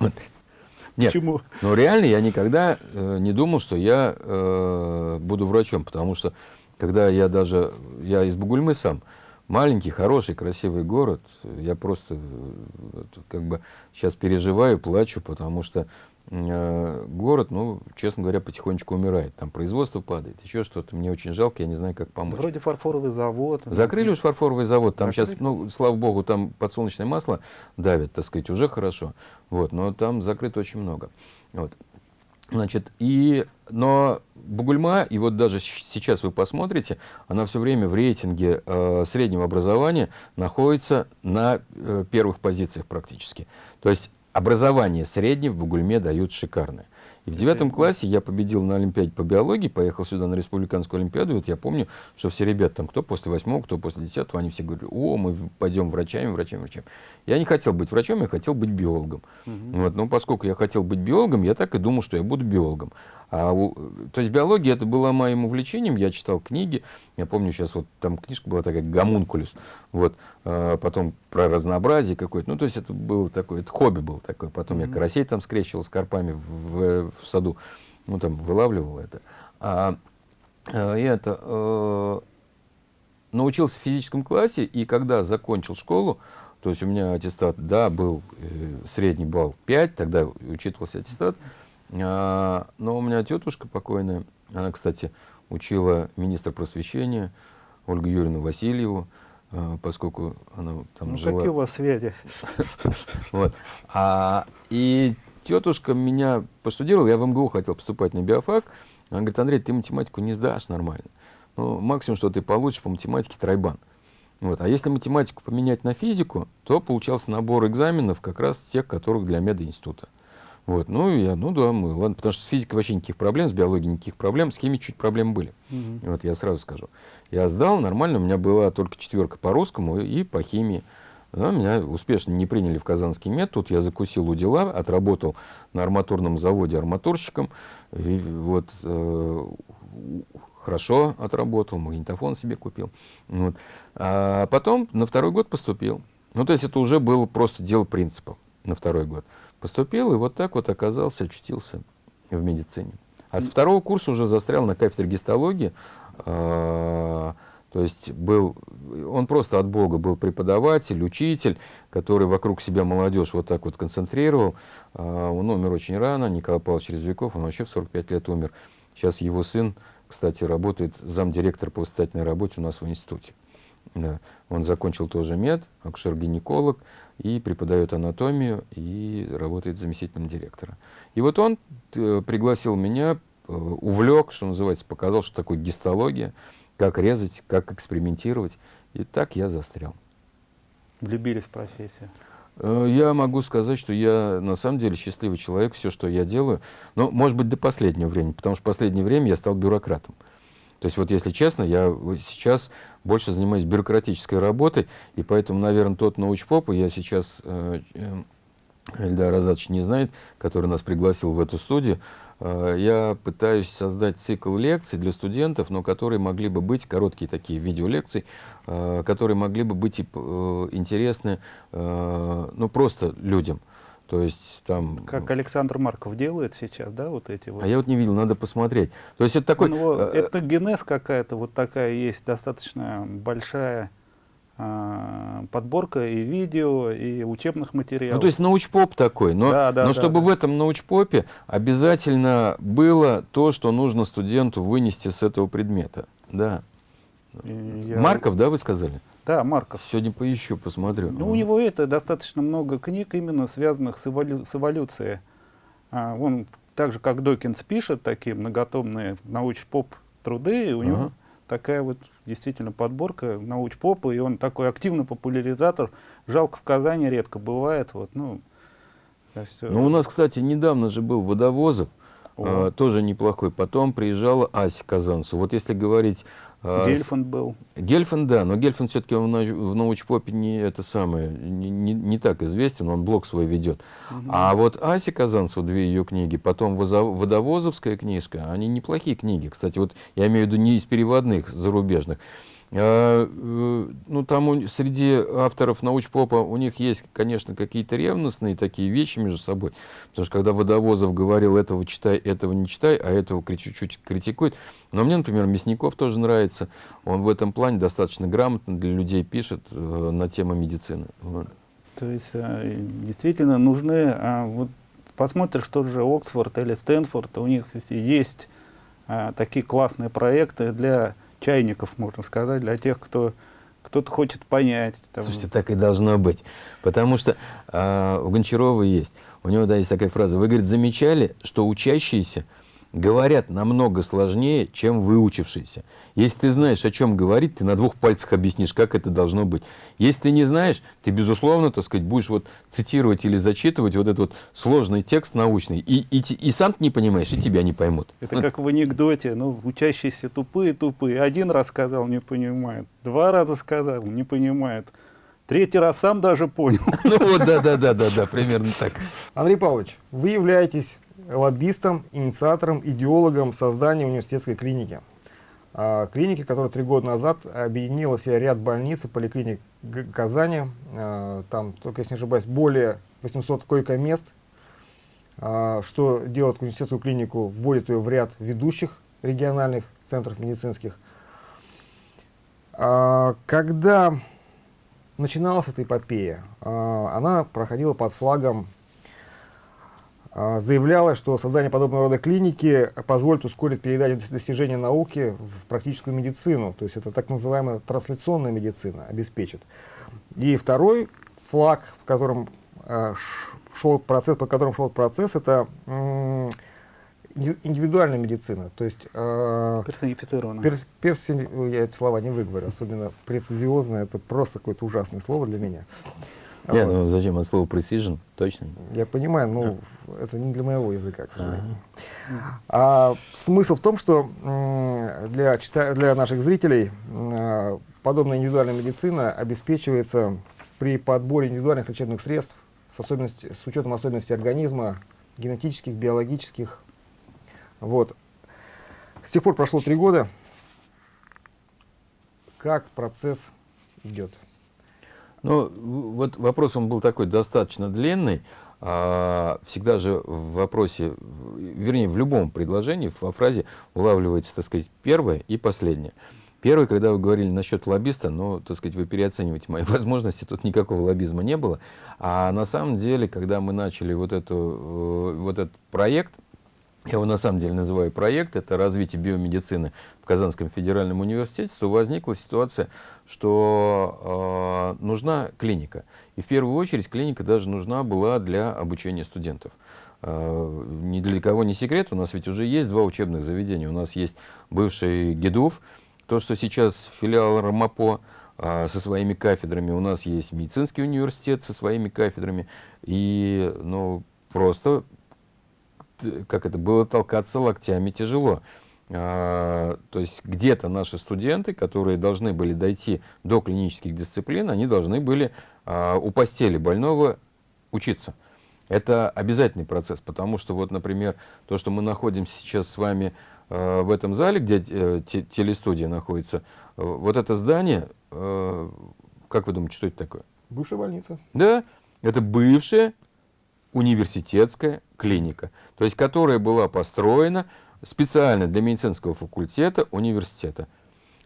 Нет, Почему? но реально я никогда э, не думал, что я э, буду врачом, потому что когда я даже, я из Бугульмы сам, маленький, хороший, красивый город, я просто э, как бы сейчас переживаю, плачу, потому что город, ну, честно говоря, потихонечку умирает. Там производство падает, еще что-то. Мне очень жалко, я не знаю, как помочь. Вроде фарфоровый завод. Закрыли уж фарфоровый завод, там Закрыли? сейчас, ну, слава богу, там подсолнечное масло давят, так сказать, уже хорошо. Вот, но там закрыто очень много. Вот. Значит, и, но Бугульма, и вот даже сейчас вы посмотрите, она все время в рейтинге э, среднего образования находится на э, первых позициях практически. То есть образование среднее в Бугульме дают шикарное. И в девятом классе я победил на Олимпиаде по биологии, поехал сюда на республиканскую Олимпиаду. И вот я помню, что все ребята, там, кто после восьмого, кто после десятого, они все говорили, о, мы пойдем врачами, врачами, врачами. Я не хотел быть врачом, я хотел быть биологом. Вот, но поскольку я хотел быть биологом, я так и думал, что я буду биологом. А то есть биология это была моим увлечением, я читал книги, я помню сейчас вот там книжка была такая «Гомункулюс», вот, а, потом про разнообразие какое-то, ну то есть это было такое, это хобби было такое, потом я карасей там скрещивал с карпами в, в- в саду, ну там вылавливал это. А, а, и это, э, научился в физическом классе, и когда закончил школу, то есть у меня аттестат, да, был э, средний балл 5, тогда учитывался аттестат, а, но у меня тетушка покойная, она, кстати, учила министра просвещения Ольгу Юрьевну Васильеву, а, поскольку она там Ну, жила. какие у вас связи? Вот. А, и тетушка меня постудировала, я в МГУ хотел поступать на биофак. Она говорит, Андрей, ты математику не сдашь нормально. Ну, максимум, что ты получишь по математике тройбан. Вот. А если математику поменять на физику, то получался набор экзаменов как раз тех, которых для мединститута. Вот. Ну, я, ну да, мы, ладно, потому что с физикой вообще никаких проблем, с биологией никаких проблем, с химией чуть проблемы были. Мгм. Вот я сразу скажу. Я сдал нормально, у меня была только четверка по русскому и по химии. Да, меня успешно не приняли в Казанский мед. Тут я закусил у дела, отработал на арматурном заводе арматурщиком. И вот э, хорошо отработал, магнитофон себе купил. Вот. А потом на второй год поступил. Ну, то есть это уже было просто дело принципов на второй год. Поступил и вот так вот оказался, очутился в медицине. А с второго курса уже застрял на кафедре гистологии. А, То есть был, он просто от Бога был преподаватель, учитель, который вокруг себя молодежь вот так вот концентрировал. А, Он умер очень рано, Николай Павлович Резвиков, он вообще в 45 лет умер. Сейчас его сын, кстати, работает замдиректора по воспитательной работе у нас в институте. Он закончил тоже мед, акушер-гинеколог, и преподает анатомию, и работает заместителем директора. И вот он э, пригласил меня, э, увлек, что называется, показал, что такое гистология, как резать, как экспериментировать. И так я застрял. Влюбились в профессию. Э, Я могу сказать, что я на самом деле счастливый человек, все, что я делаю, ну, может быть, до последнего времени, потому что в последнее время я стал бюрократом. То есть, вот если честно, я сейчас больше занимаюсь бюрократической работой, и поэтому, наверное, тот научпоп, я сейчас, э, э, Эльдар Азатович не знает, который нас пригласил в эту студию, э, я пытаюсь создать цикл лекций для студентов, но которые могли бы быть, короткие такие видеолекции, э, которые могли бы быть интересны, ну, просто людям. То есть там... Как Александр Марков делает сейчас, да, вот эти вот. А я вот не видел, надо посмотреть. То есть это такой... У него э, этногенез какая-то вот такая есть, достаточно большая а, подборка и видео, и учебных материалов. Ну, то есть научпоп такой, но, Да, да, но да, чтобы да. в этом научпопе обязательно было то, что нужно студенту вынести с этого предмета. Да. Я- Марков, да, вы сказали? Да, Марков. Сегодня поищу, посмотрю. Ну, у него это достаточно много книг, именно связанных с, эволю- с эволюцией. А, он так же, как Докинс пишет, такие многотомные науч-поп труды, и у него Ага. такая вот действительно подборка науч-попа, и он такой активный популяризатор. Жалко, в Казани редко бывает. Вот, ну, э, Ну, у нас, кстати, недавно же был Водовозов. э, тоже неплохой. Потом приезжала Ася Казанцева. Вот если говорить... э, Гельфанд был. Гельфанд, да, но Гельфанд все-таки в, научпопе не это самое, не, не, не так известен, он блог свой ведет. Угу. А вот Ася Казанцева, две ее книги, потом Водовозовская книжка, они неплохие книги. Кстати, вот я имею в виду не из переводных зарубежных. А, э, ну, там среди авторов научпопа у них есть, конечно, какие-то ревностные такие вещи между собой. Потому что когда Водовозов говорил, этого читай, этого не читай, а этого чуть-чуть критикует. Но мне, например, Мясников тоже нравится. Он в этом плане достаточно грамотно для людей пишет э, на тему медицины. Вот. То есть э, действительно нужны, а вот посмотришь, тот же Оксфорд или Стэнфорд, у них есть такие классные проекты для чайников, можно сказать, для тех, кто кто-то хочет понять. Там. Слушайте, так и должно быть. Потому что э, у Гончарова есть, у него да, есть такая фраза, вы, говорит, замечали, что учащиеся говорят намного сложнее, чем выучившиеся. Если ты знаешь, о чем говорить, ты на двух пальцах объяснишь, как это должно быть. Если ты не знаешь, ты, безусловно, так сказать, будешь вот цитировать или зачитывать вот этот вот сложный текст научный, и, и, и сам ты не понимаешь, и тебя не поймут. Это как в анекдоте, ну, учащиеся тупые-тупые. Один раз сказал, не понимает. Два раза сказал, не понимает. Третий раз сам даже понял. Ну вот, да-да-да-да, примерно так. Андрей Павлович, вы являетесь лоббистом, инициатором, идеологом создания университетской клиники. А, клиники, которая три года назад объединила в ряд больниц и поликлиник Казани. А, там, только если не ошибаюсь, более 800 койко-мест. А, что делает университетскую клинику? Вводит ее в ряд ведущих региональных центров медицинских. Когда начиналась эта эпопея, она проходила под флагом заявляла, что создание подобного рода клиники позволит ускорить передачу достижения науки в практическую медицину, то есть это так называемая трансляционная медицина обеспечит. И второй флаг, в котором э, шел процесс, по которому шел процесс, это индивидуальная медицина, то есть э, персонифицированная. Пер, перси, я эти слова не выговорю, особенно прецизиозное, это просто какое-то ужасное слово для меня. Нет, вот. ну зачем от слова precision, точно? Я понимаю, но а. это не для моего языка, к сожалению. А, а смысл в том, что для, для наших зрителей подобная индивидуальная медицина обеспечивается при подборе индивидуальных лечебных средств с, особенности, с учетом особенностей организма, генетических, биологических. Вот. С тех пор прошло три года. Как процесс идет? Ну, вот вопрос он был такой достаточно длинный. А, всегда же в вопросе, вернее, в любом предложении, во фразе улавливается, так сказать, первое и последнее. Первое, когда вы говорили насчет лоббиста, ну, так сказать, вы переоцениваете мои возможности, тут никакого лоббизма не было. А на самом деле, когда мы начали вот, эту, э, вот этот проект, я его на самом деле называю проект, это развитие биомедицины в Казанском федеральном университете, то возникла ситуация, что э, нужна клиника. И в первую очередь клиника даже нужна была для обучения студентов. Э, ни для кого не секрет, у нас ведь уже есть два учебных заведения. У нас есть бывший ГИДУФ, то, что сейчас филиал РМАПО, э, со своими кафедрами. У нас есть медицинский университет со своими кафедрами. И ну, просто как это было толкаться локтями тяжело. А, то есть где-то наши студенты, которые должны были дойти до клинических дисциплин, они должны были а, у постели больного учиться. Это обязательный процесс, потому что вот, например, то, что мы находимся сейчас с вами э, в этом зале, где э, телестудия находится, э, вот это здание, э, как вы думаете, что это такое? Бывшая больница. Да, это бывшая университетская клиника, то есть которая была построена специально для медицинского факультета университета.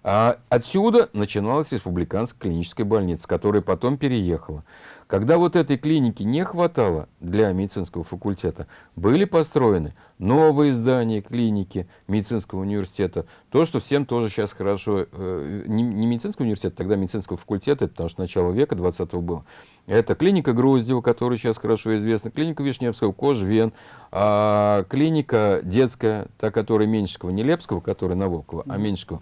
А отсюда начиналась республиканская клиническая больница, которая потом переехала. Когда вот этой клиники не хватало для медицинского факультета, были построены новые здания клиники медицинского университета. То, что всем тоже сейчас хорошо, э, не, не медицинского университета, тогда медицинского факультета, потому что начало века 20 было. Это клиника Груздева, которая сейчас хорошо известна, клиника Вишневского, Кожвен, а, клиника детская, та, которая Меньшикова, не Лепского, которая на Волкова, а Меньшикова.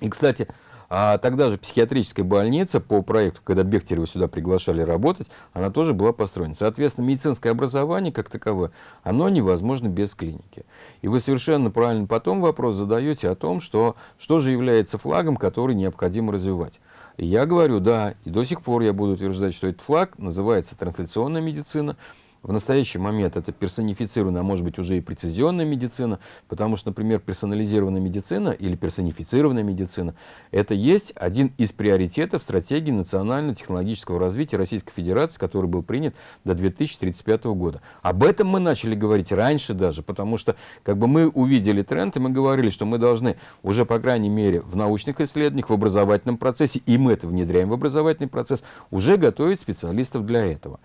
И, кстати, А тогда же психиатрическая больница по проекту, когда Бехтерева сюда приглашали работать, она тоже была построена. Соответственно, медицинское образование как таковое, оно невозможно без клиники. И вы совершенно правильно потом вопрос задаете о том, что, что же является флагом, который необходимо развивать. И я говорю, да, и до сих пор я буду утверждать, что этот флаг называется трансляционная медицина, в настоящий момент это персонифицированная, а может быть уже и прецизионная медицина, потому что, например, персонализированная медицина или персонифицированная медицина – это есть один из приоритетов стратегии национально-технологического развития Российской Федерации, который был принят до 2035 года. Об этом мы начали говорить раньше даже, потому что как бы мы увидели тренд, и мы говорили, что мы должны уже, по крайней мере, в научных исследованиях, в образовательном процессе, и мы это внедряем в образовательный процесс, уже готовить специалистов для этого.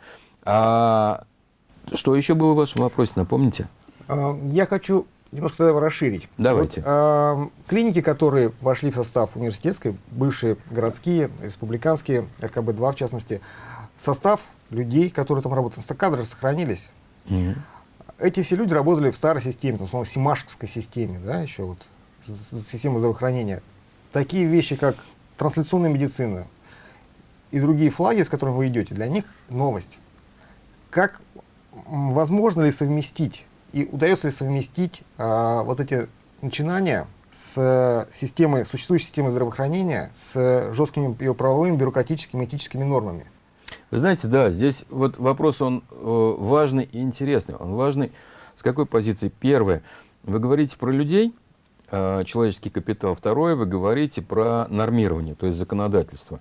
А что еще было в вашем вопросе, напомните? А, я хочу немножко его расширить. Давайте. Вот, э, клиники, которые вошли в состав университетской, бывшие городские, республиканские, РКБ-2 в частности, состав людей, которые там работают, кадры сохранились. Угу. Эти все люди работали в старой системе, в основном Симашковской системе, да, еще вот, система здравоохранения. Такие вещи, как трансляционная медицина и другие флаги, с которыми вы идете, для них новость. Как возможно ли совместить и удается ли совместить а, вот эти начинания с системой, существующей системой здравоохранения с жесткими ее правовыми, бюрократическими, этическими нормами? Вы знаете, да, здесь вот вопрос, он э, важный и интересный. Он важный с какой позиции? Первое, вы говорите про людей, человеческий капитал. Второе, вы говорите про нормирование, то есть законодательство.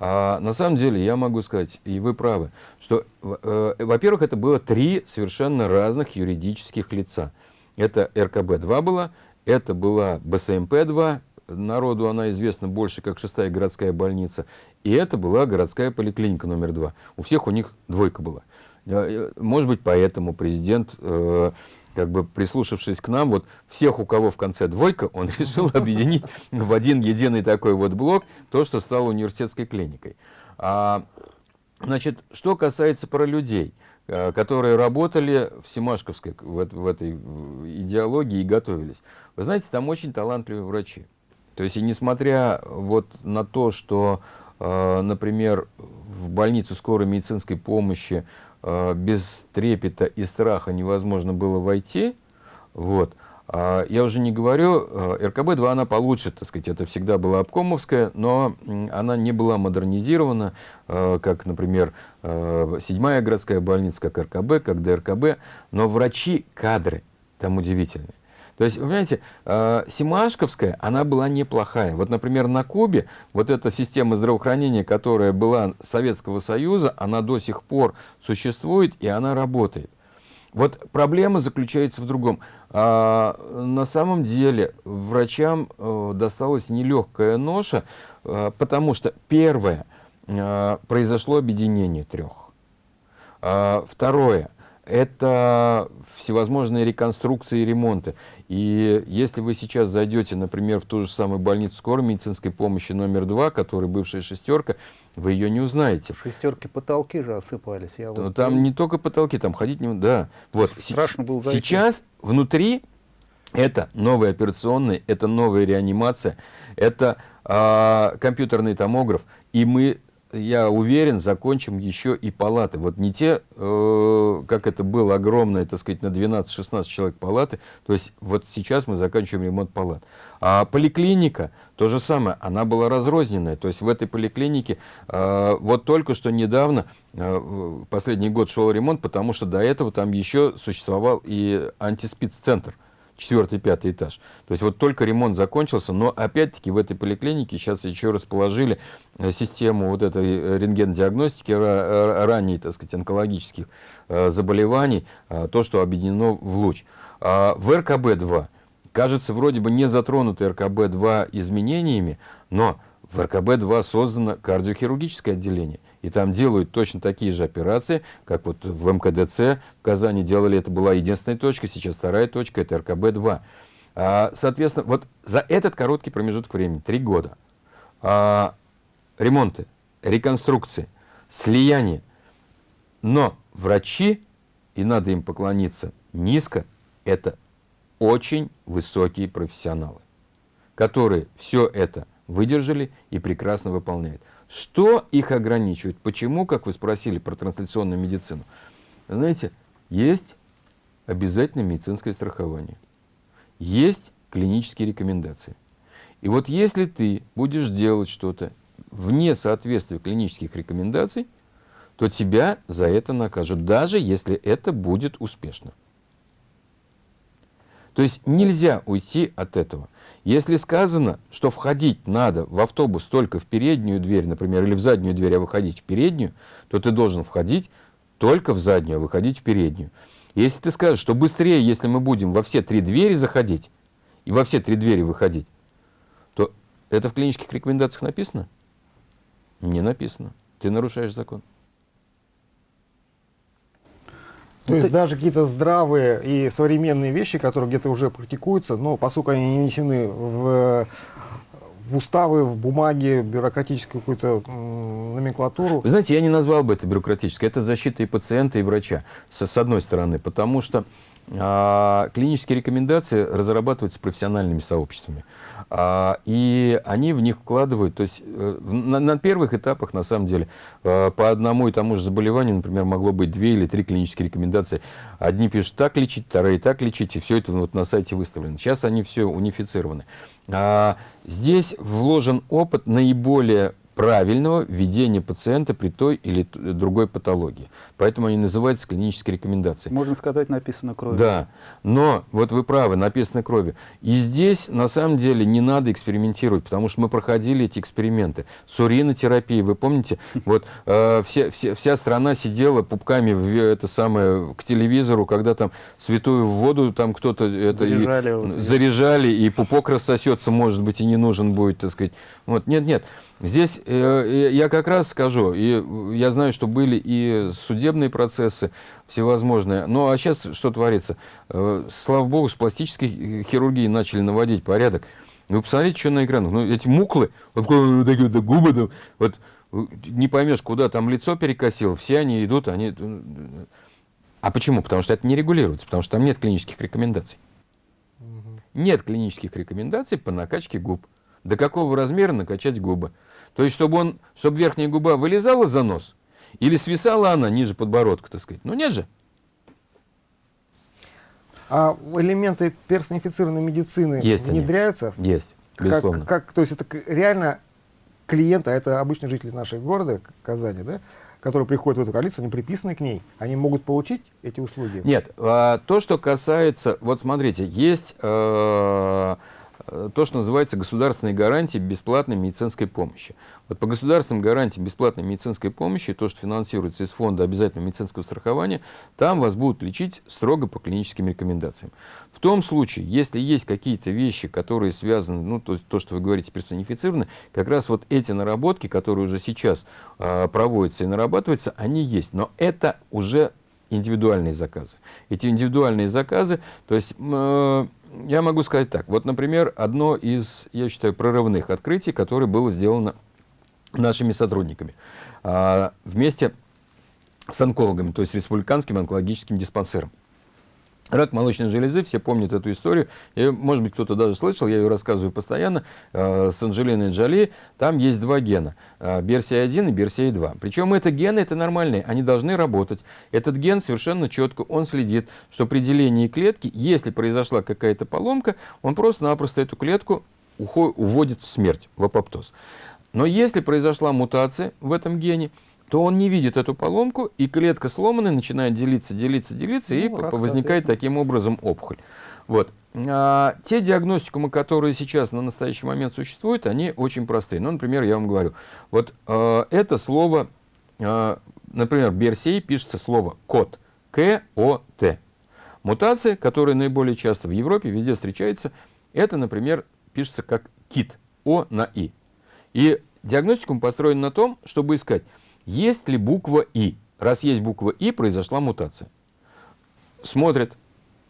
А на самом деле я могу сказать, и вы правы, что, э, во-первых, это было три совершенно разных юридических лица. Это РКБ-2 была, это была БСМП-2, народу она известна больше как шестая городская больница, и это была городская поликлиника номер два. У всех у них двойка была. Э, может быть, поэтому президент э, как бы прислушавшись к нам, вот всех, у кого в конце двойка, он решил объединить в один единый такой вот блок то, что стало университетской клиникой. А, значит, что касается про людей, э, которые работали в Симашковской, в, в этой идеологии и готовились. Вы знаете, там очень талантливые врачи. То есть, и несмотря вот на то, что, э, например, в больницу скорой медицинской помощи Э, без трепета и страха невозможно было войти, вот, а я уже не говорю, э, РКБ-2 она получше, так сказать, это всегда была обкомовская, но она не была модернизирована, э, как, например, седьмая городская больница, как РКБ, как ДРКБ, но врачи, кадры там удивительные. То есть, вы понимаете, э, Симашковская, она была неплохая. Вот, например, на Кубе вот эта система здравоохранения, которая была Советского Союза, она до сих пор существует и она работает. Вот проблема заключается в другом. А, на самом деле врачам а, досталась нелегкая ноша, а, потому что первое, а, произошло объединение трех. А, второе, это всевозможные реконструкции и ремонты. И если вы сейчас зайдете, например, в ту же самую больницу скорой медицинской помощи номер два, которая бывшая шестерка, вы ее не узнаете. В шестерке потолки же осыпались. Я вот там не только потолки, там ходить не... Да. Вот. Страшно было зайти. Сейчас внутри это новая операционная, это новая реанимация, это э, компьютерный томограф. И мы я уверен, закончим еще и палаты. Вот не те, э, как это было огромное, так сказать, на 12-16 человек палаты. То есть вот сейчас мы заканчиваем ремонт палат. А поликлиника, то же самое, она была разрозненная. То есть в этой поликлинике э, вот только что недавно, э, последний год шел ремонт, потому что до этого там еще существовал и антиспид-центр четвертый, пятый этаж. То есть вот только ремонт закончился, но опять-таки в этой поликлинике сейчас еще расположили э, систему вот этой э, рентген-диагностики ранней, так сказать, онкологических э, заболеваний, то, что объединено в луч. А в РКБ-2, кажется, вроде бы не затронуты РКБ-2 изменениями, но в РКБ-2 создано кардиохирургическое отделение. И там делают точно такие же операции, как вот в МКДЦ в Казани делали, это была единственная точка, сейчас вторая точка, это РКБ-2. А, соответственно, вот за этот короткий промежуток времени, три года, а, ремонты, реконструкции, слияние. Но врачи, и надо им поклониться низко, это очень высокие профессионалы, которые все это выдержали и прекрасно выполняют. Что их ограничивает? Почему, как вы спросили про трансляционную медицину? Знаете, есть обязательное медицинское страхование, есть клинические рекомендации. И вот если ты будешь делать что-то вне соответствия клинических рекомендаций, то тебя за это накажут, даже если это будет успешно. То есть нельзя уйти от этого. Если сказано, что входить надо в автобус только в переднюю дверь, например, или в заднюю дверь, а выходить в переднюю, то ты должен входить только в заднюю, а выходить в переднюю. Если ты скажешь, что быстрее, если мы будем во все три двери заходить и во все три двери выходить, то это в клинических рекомендациях написано? Не написано. Ты нарушаешь закон. То есть даже какие-то здравые и современные вещи, которые где-то уже практикуются, но поскольку они не внесены в, в уставы, в бумаги, бюрократическую какую-то номенклатуру. Вы знаете, я не назвал бы это бюрократической. Это защита и пациента, и врача, с, с одной стороны. Потому что а, клинические рекомендации разрабатываются профессиональными сообществами. А, и они в них вкладывают, то есть э, на, на первых этапах, на самом деле, э, по одному и тому же заболеванию, например, могло быть две или три клинические рекомендации. Одни пишут так лечить, вторые так лечить, и все это вот на сайте выставлено. Сейчас они все унифицированы. А здесь вложен опыт наиболее правильного ведения пациента при той или другой патологии. Поэтому они называются клинические рекомендации. Можно сказать, написано кровью. Да, но вот вы правы, написано кровью. И здесь на самом деле не надо экспериментировать, потому что мы проходили эти эксперименты с уринотерапией. Вы помните, вот э, все, все, вся страна сидела пупками в, это самое, к телевизору, когда там святую воду там кто-то это заряжали, и, вот, заряжали, и пупок рассосется, может быть, и не нужен будет, так сказать. Вот, нет, нет. Здесь э, я как раз скажу, и я знаю, что были и судебные процессы всевозможные, ну а сейчас что творится? Э, слава богу, с пластической хирургией начали наводить порядок. Вы посмотрите, что на экранах. Ну, эти муклы, вот, вот такие вот губы, там, вот не поймешь, куда там лицо перекосило, все они идут, они... А почему? Потому что это не регулируется, потому что там нет клинических рекомендаций. Нет клинических рекомендаций по накачке губ. До какого размера накачать губы? То есть, чтобы, он, чтобы верхняя губа вылезала за нос, или свисала она ниже подбородка, так сказать. Ну нет же. А элементы персонифицированной медицины есть внедряются? Они. Есть, безусловно. Как, как, то есть это реально клиенты, а это обычные жители нашего города, Казани, да, которые приходят в эту коалицию, они приписаны к ней, они могут получить эти услуги? Нет, а, то, что касается, вот смотрите, есть... Э, то, что называется государственные гарантии бесплатной медицинской помощи. Вот по государственным гарантиям бесплатной медицинской помощи, то, что финансируется из фонда обязательного медицинского страхования, там вас будут лечить строго по клиническим рекомендациям. В том случае, если есть какие-то вещи, которые связаны, ну, то, то что вы говорите, персонифицированы, как раз вот эти наработки, которые уже сейчас э, проводятся и нарабатываются, они есть. Но это уже индивидуальные заказы. Эти индивидуальные заказы, то есть... Э, я могу сказать так. Вот, например, одно из, я считаю, прорывных открытий, которое было сделано нашими сотрудниками. А, вместе с онкологами, то есть республиканским онкологическим диспансером. Рак молочной железы, все помнят эту историю, и, может быть, кто-то даже слышал, я ее рассказываю постоянно, э, с Анджелиной Джоли, там есть два гена, э, BRCA1 и BRCA2. Причем это гены, это нормальные, они должны работать. Этот ген совершенно четко, он следит, что при делении клетки, если произошла какая-то поломка, он просто-напросто эту клетку уходит, уводит в смерть, в апоптоз. Но если произошла мутация в этом гене, то он не видит эту поломку, и клетка сломанная начинает делиться, делиться, делиться, ну, и возникает таким образом опухоль. Вот. А, те диагностикумы, которые сейчас на настоящий момент существуют, они очень простые. Ну, например, я вам говорю, вот а, это слово, а, например, BRCA пишется слово код, К-О-Т. Мутация, которая наиболее часто в Европе везде встречается, это, например, пишется как кит, О на И. И диагностикум построен на том, чтобы искать, есть ли буква И? Раз есть буква И, произошла мутация. Смотрят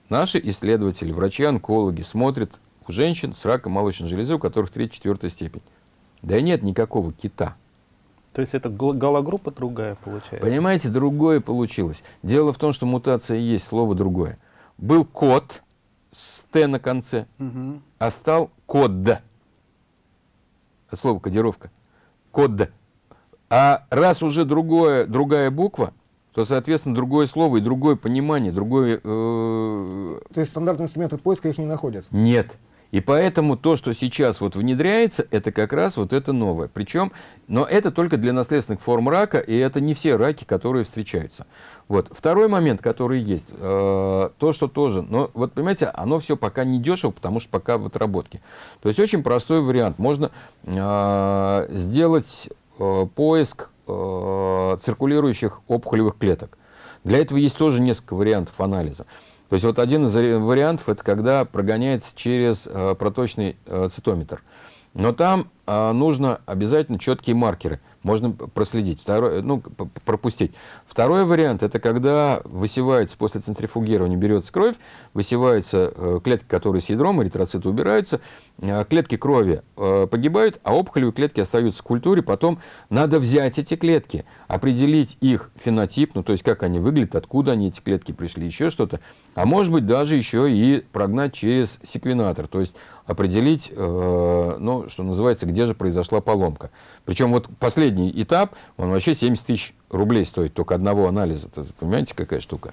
наши исследователи, врачи-онкологи, смотрят у женщин с раком молочной железы, у которых 3-4 степень. Да нет никакого кита. То есть это галогруппа другая получается? Понимаете, другое получилось. Дело в том, что мутация есть, слово другое. Был код с Т на конце, угу. а стал код. от слова кодировка, код. А раз уже другое, другая буква, то, соответственно, другое слово и другое понимание, другое... Э... То есть стандартные инструменты поиска их не находят? Нет. И поэтому то, что сейчас вот внедряется, это как раз вот это новое. Причем, но это только для наследственных форм рака, и это не все раки, которые встречаются. Вот. Второй момент, который есть, э, то, что тоже, но вот понимаете, оно все пока не дешево, потому что пока в отработке. То есть очень простой вариант. Можно э, сделать поиск э, циркулирующих опухолевых клеток. Для этого есть тоже несколько вариантов анализа. То есть вот один из вариантов, это когда прогоняется через э, проточный э, цитометр. Но там э, нужно обязательно четкие маркеры можно проследить, второй, ну, пропустить. Второй вариант – это когда высевается после центрифугирования, берется кровь, высеваются э, клетки, которые с ядром, эритроциты убираются, э, клетки крови э, погибают, а опухолевые клетки остаются в культуре. Потом надо взять эти клетки, определить их фенотип, ну, то есть как они выглядят, откуда они, эти клетки пришли, еще что-то. А может быть, даже еще и прогнать через секвенатор, то есть определить, ну, что называется, где же произошла поломка. Причем вот последний этап, он вообще 70 тысяч рублей стоит, только одного анализа. -то, понимаете, какая штука?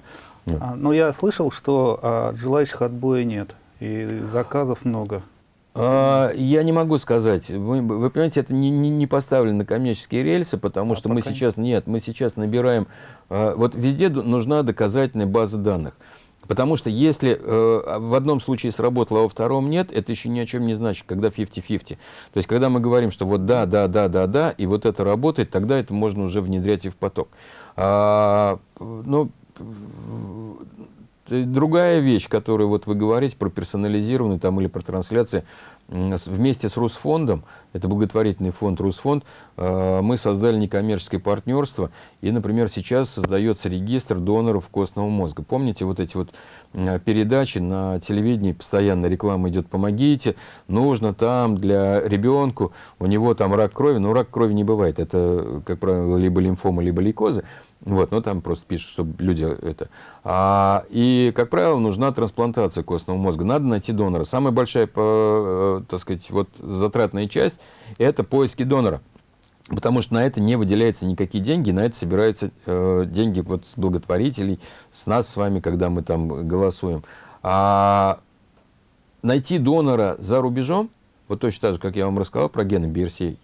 А, ну, я слышал, что а, желающих отбоя нет, и заказов много. А, я не могу сказать. Вы, вы понимаете, это не, не, не поставлено на коммерческие рельсы, потому а что мы сейчас, нет, мы сейчас набираем, а, вот везде нужна доказательная база данных. Потому что если э, в одном случае сработало, а во втором нет, это еще ни о чем не значит, когда 50-50. То есть, когда мы говорим, что вот да, да, да, да, да, и вот это работает, тогда это можно уже внедрять и в поток. А, ну, другая вещь, которую вот вы говорите про персонализированную там, или про трансляции, вместе с Русфондом, это благотворительный фонд Русфонд, э, мы создали некоммерческое партнерство, и, например, сейчас создается регистр доноров костного мозга. Помните вот эти вот передачи на телевидении, постоянно реклама идет «помогите», нужно там для ребенку, у него там рак крови, но рак крови не бывает, это, как правило, либо лимфома, либо лейкозы, вот, ну там просто пишут, чтобы люди это. А, и, как правило, нужна трансплантация костного мозга. Надо найти донора. Самая большая, по, э, так сказать, вот затратная часть – это поиски донора. Потому что на это не выделяются никакие деньги, на это собираются э, деньги вот с благотворителей, с нас с вами, когда мы там голосуем. А найти донора за рубежом, вот точно так же, как я вам рассказал про гены BRCA.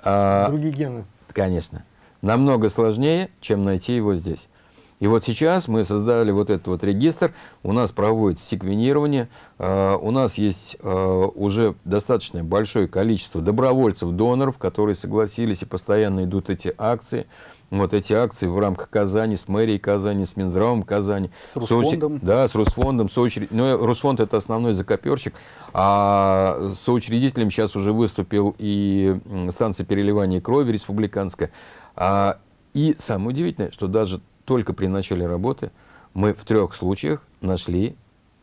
А, Другие гены. Конечно намного сложнее, чем найти его здесь. И вот сейчас мы создали вот этот вот регистр, у нас проводится секвенирование, э, у нас есть э, уже достаточно большое количество добровольцев-доноров, которые согласились и постоянно идут эти акции. Вот эти акции в рамках Казани, с мэрией Казани, с Минздравом Казани. С Русфондом. Да, с Русфондом. Соучред... Ну, Русфонд это основной закоперщик, а соучредителем сейчас уже выступил и станция переливания крови республиканская. А, и самое удивительное, что даже только при начале работы мы в трех случаях нашли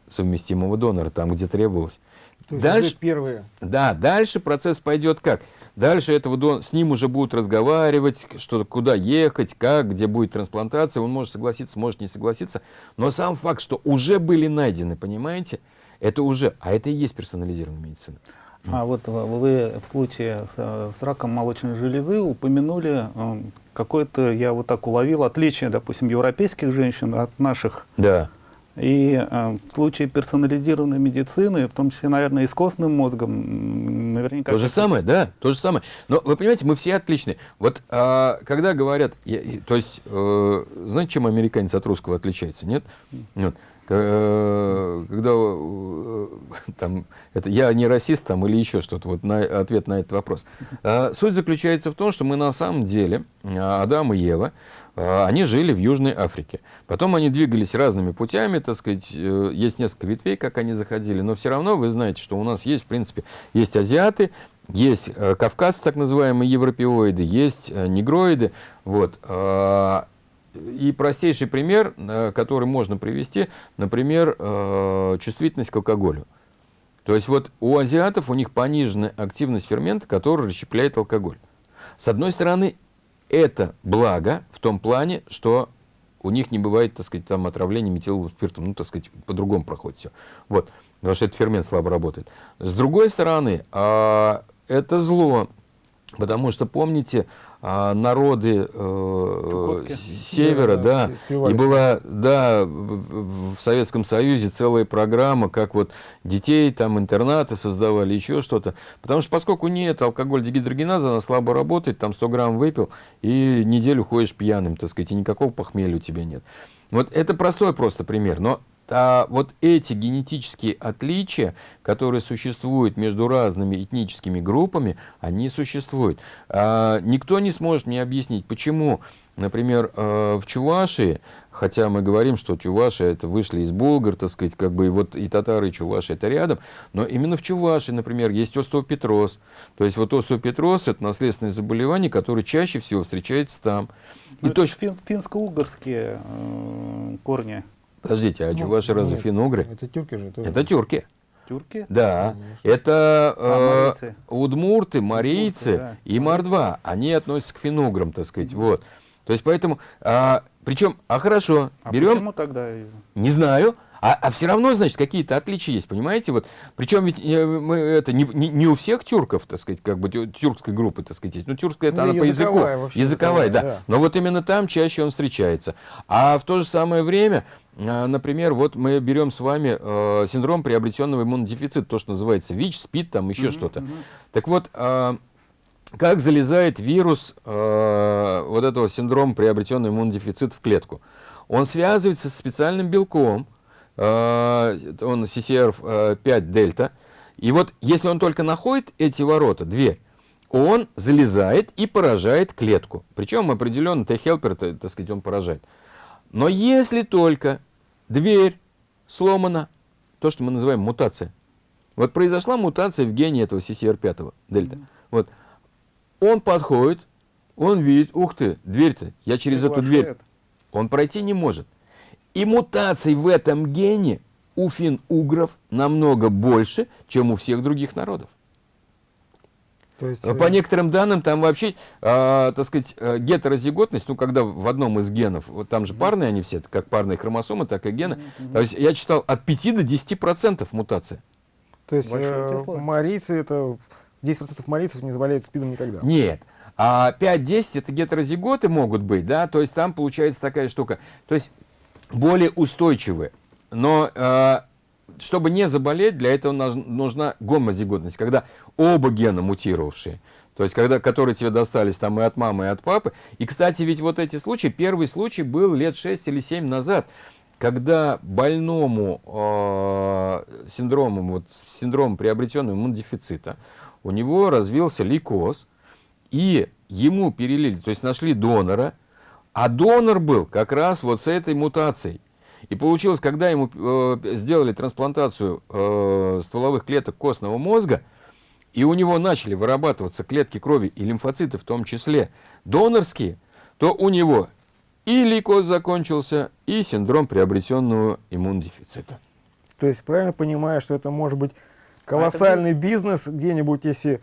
совместимого донора, там, где требовалось. То есть дальше, первые. Да, дальше процесс пойдет как? Дальше этого дон, с ним уже будут разговаривать, что, куда ехать, как, где будет трансплантация. Он может согласиться, может не согласиться. Но сам факт, что уже были найдены, понимаете, это уже, а это и есть персонализированная медицина. А вот вы в случае с, с раком молочной железы упомянули э, какое-то, я вот так уловил, отличие, допустим, европейских женщин от наших. Да. И э, в случае персонализированной медицины, в том числе, наверное, и с костным мозгом, наверняка... То же самое, да, то же самое. Но вы понимаете, мы все отличны. Вот э, когда говорят, я, то есть, э, знаете, чем американец от русского отличается, нет? Вот. Э, когда э, там, это, я не расист там, или еще что-то, вот на, ответ на этот вопрос. А, суть заключается в том, что мы на самом деле, Адам и Ева, а, они жили в Южной Африке. Потом они двигались разными путями, так сказать, э, есть несколько ветвей, как они заходили, но все равно вы знаете, что у нас есть, в принципе, есть азиаты, есть кавказцы, так называемые европеоиды, есть негроиды, вот, а, и простейший пример, э, который можно привести, например, э, чувствительность к алкоголю. То есть вот у азиатов у них пониженная активность фермента, который расщепляет алкоголь. С одной стороны, это благо в том плане, что у них не бывает, так сказать, там отравления метиловым спиртом, ну, так сказать, по-другому проходит все. Вот, потому что этот фермент слабо работает. С другой стороны, а, это зло. Потому что, помните, а, народы э, севера, Да, и была, да, в в Советском Союзе целая программа, как вот детей, там интернаты создавали, еще что-то. Потому что поскольку нет алкоголь дегидрогеназа, она слабо работает, там 100 грамм выпил, и неделю ходишь пьяным, так сказать, и никакого похмелья у тебя нет. Вот это простой просто пример, но а вот эти генетические отличия, которые существуют между разными этническими группами, они существуют. А, никто не сможет мне объяснить, почему, например, э, в Чувашии, хотя мы говорим, что Чуваши это вышли из Болгар, так сказать, как бы и вот и татары, и Чуваши это рядом, но именно в Чувашии, например, есть остеопетроз. То есть вот остеопетроз это наследственное заболевание, которое чаще всего встречается там. Ну, И это точно, фин- финско-угорские э, корни. Подождите, а Ну, Чуваши разве нет, финугры? Это тюрки же. тоже. Это тюрки. Тюрки? Да, Конечно. это А, э, марийцы. удмурты, марийцы да. и мордва. Они относятся к финуграм, так сказать. Вот. То есть поэтому, а, причем, а хорошо, А берем, почему тогда? не знаю, а, все равно, значит, какие-то отличия есть, понимаете? Вот, причем ведь э, мы, это не, не, не у всех тюрков, так сказать, как бы тю- тюркской группы, так сказать, есть. Ну, тюркская это Ну, она по языку. вообще, Языковая, да. да. Но вот именно там чаще он встречается. А в то же самое время, а, например, вот мы берем с вами э, синдром приобретенного иммунодефицита, то, что называется ВИЧ, СПИД, там еще что-то. Так вот, а, как залезает вирус э, вот этого синдрома приобретенного иммунодефицита в клетку? Он связывается с специальным белком, э, он CCR5 дельта, и вот если он только находит эти ворота, дверь, он залезает и поражает клетку. Причем определенно Т-хелпер, так сказать, он поражает. Но если только дверь сломана, то, что мы называем мутация. Вот произошла мутация в гене этого CCR5 дельта. Вот. Он подходит, он видит, ух ты, дверь-то, я через эту дверь, он пройти не может. И мутаций в этом гене у фин-угров намного больше, чем у всех других народов. То есть, Но э, По некоторым данным, там вообще, а, так сказать, э, гетерозиготность, ну, когда в одном из генов, вот там же парные они все, как парные хромосомы, так и гены, то есть я читал от 5 до 10 процентов мутация. то есть э, марийцы, это 10% марийцев не заболеют СПИДом никогда. Нет. А 5-10 это гетерозиготы могут быть, да, то есть там получается такая штука. То есть более устойчивые. Но э, чтобы не заболеть, для этого нужна гомозиготность, когда оба гена мутировавшие. То есть, когда, которые тебе достались там и от мамы, и от папы. И, кстати, ведь вот эти случаи, первый случай был лет 6 или 7 назад, когда больному э, синдромом, вот, с синдромом приобретенного иммунодефицита, у него развился лейкоз, и ему перелили, то есть нашли донора, а донор был как раз вот с этой мутацией. И получилось, когда ему э, сделали трансплантацию э, стволовых клеток костного мозга, и у него начали вырабатываться клетки крови и лимфоциты в том числе донорские, то у него и лейкоз закончился, и синдром приобретенного иммунодефицита. То есть правильно понимаю, что это может быть колоссальный бизнес где-нибудь, если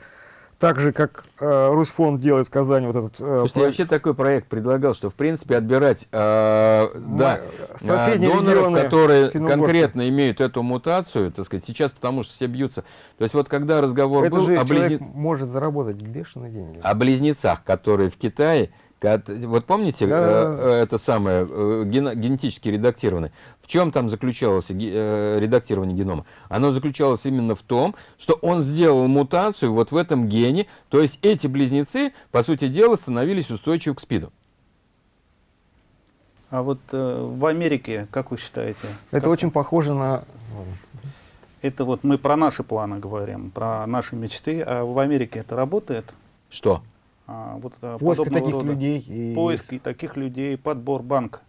так же, как э, Русфонд делает в Казани вот этот... э, Слушайте, проект. вообще такой проект предлагал, что в принципе отбирать э, да, соседние э, доноров, регионы которые конкретно имеют эту мутацию, так сказать, сейчас потому что все бьются. То есть вот когда разговор Это был же о, близне- может заработать бешеные деньги. о близнецах, которые в Китае, вот помните, Да, э, да, да. это самое, э, генетически редактированы, в чем там заключалось э, редактирование генома? Оно заключалось именно в том, что он сделал мутацию вот в этом гене, то есть эти близнецы, по сути дела, становились устойчивы к СПИДу. А вот э, в Америке, как вы считаете? Это как- очень похоже на... Это вот мы про наши планы говорим, про наши мечты. А в Америке это работает? Что? А, вот Поиск таких рода людей. И... Поиск и таких людей, подбор банка.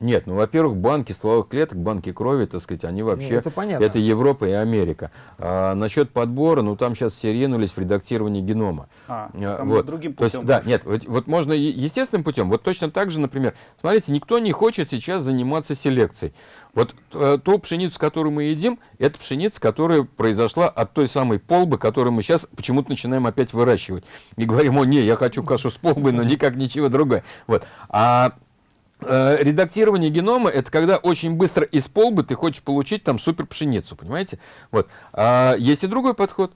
Нет, ну, во-первых, банки стволовых клеток, банки крови, так сказать, они вообще... Ну, это понятно. Это Европа и Америка. А, насчет подбора, ну, там сейчас все ринулись в редактирование генома. А, А, там вот. другим То есть, путем. да, нет, вот, вот можно естественным путем. Вот точно так же, например, смотрите, никто не хочет сейчас заниматься селекцией. Вот э, ту пшеницу, которую мы едим, это пшеница, которая произошла от той самой полбы, которую мы сейчас почему-то начинаем опять выращивать. И говорим, о, не, я хочу кашу с полбой, но никак ничего другое. Вот. А э, редактирование генома это когда очень быстро из полбы ты хочешь получить там супер пшеницу, понимаете? Вот. А есть и другой подход.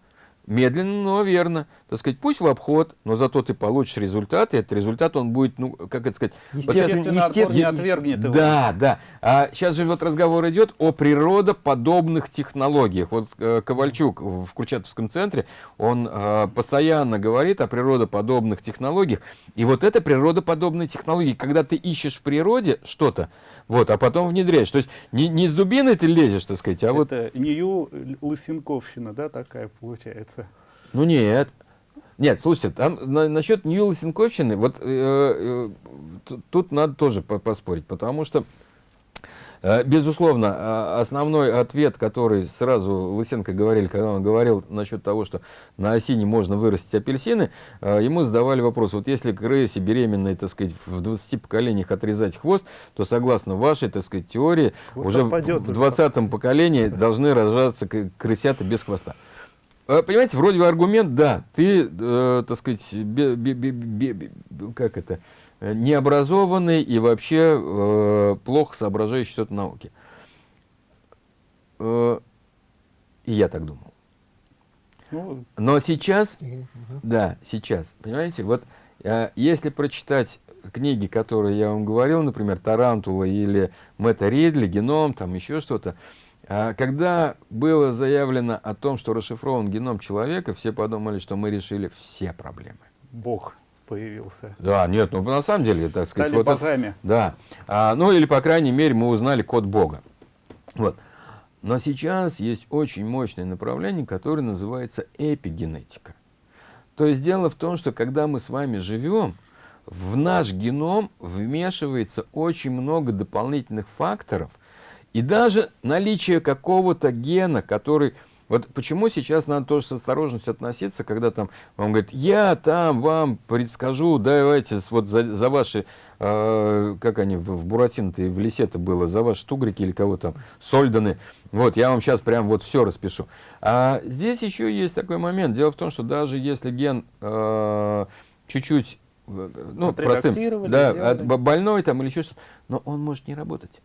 Медленно, но верно. Так сказать, пусть в обход, но зато ты получишь результат, и этот результат, он будет, ну, как это сказать... Естественно, вот сейчас, не отвергнет его. Да, да. А сейчас же вот разговор идет о природоподобных технологиях. Вот э, Ковальчук в Курчатовском центре, он э, постоянно говорит о природоподобных технологиях. И вот это природоподобные технологии, когда ты ищешь в природе что-то, вот, а потом внедряешь. То есть не, не с дубиной ты лезешь, так сказать, а это вот... Это Нью Лысенковщина, да, такая получается? Ну нет. Нет, слушайте, там на, насчет Нью-Лысенковщины, вот э, э, тут надо тоже поспорить, потому что Э, безусловно, а, основной ответ, который сразу Лысенко говорил, когда он говорил насчет того, что на осине можно вырастить апельсины, э, ему задавали вопрос, вот если крысе беременной, так сказать, в 20 поколениях отрезать хвост, то согласно вашей, так сказать, теории, вот уже в 20 поколении должны рожаться крысята без хвоста. Э, понимаете, вроде бы аргумент, да, ты, э, так сказать, бе, бе, бе, бе, как это, Э, необразованный и вообще э, плохо соображающий что-то науке. Э, и я так думал. Ну, Но сейчас, да, сейчас, понимаете, вот э, если прочитать книги, которые я вам говорил, например, «Тарантула» или «Мэтта Ридли», «Геном», там еще что-то, э, когда было заявлено о том, что расшифрован геном человека, все подумали, что мы решили все проблемы. Бог появился. Да, нет, ну на самом деле, так сказать, Стали вот богами. Это, да, а, ну или по крайней мере мы узнали код Бога. Вот. Но сейчас есть очень мощное направление, которое называется эпигенетика. То есть дело в том, что когда мы с вами живем, в наш геном вмешивается очень много дополнительных факторов, и даже наличие какого-то гена, который вот почему сейчас надо тоже с осторожностью относиться, когда там вам говорят, я там вам предскажу, давайте вот за, за ваши, э, как они в, в Буратино-то в лесе-то было, за ваши тугрики или кого там, сольданы, вот я вам сейчас прям вот все распишу. А здесь еще есть такой момент. Дело в том, что даже если ген э, чуть-чуть э, ну, простым, да, больной там или еще что-то, но он может не работать.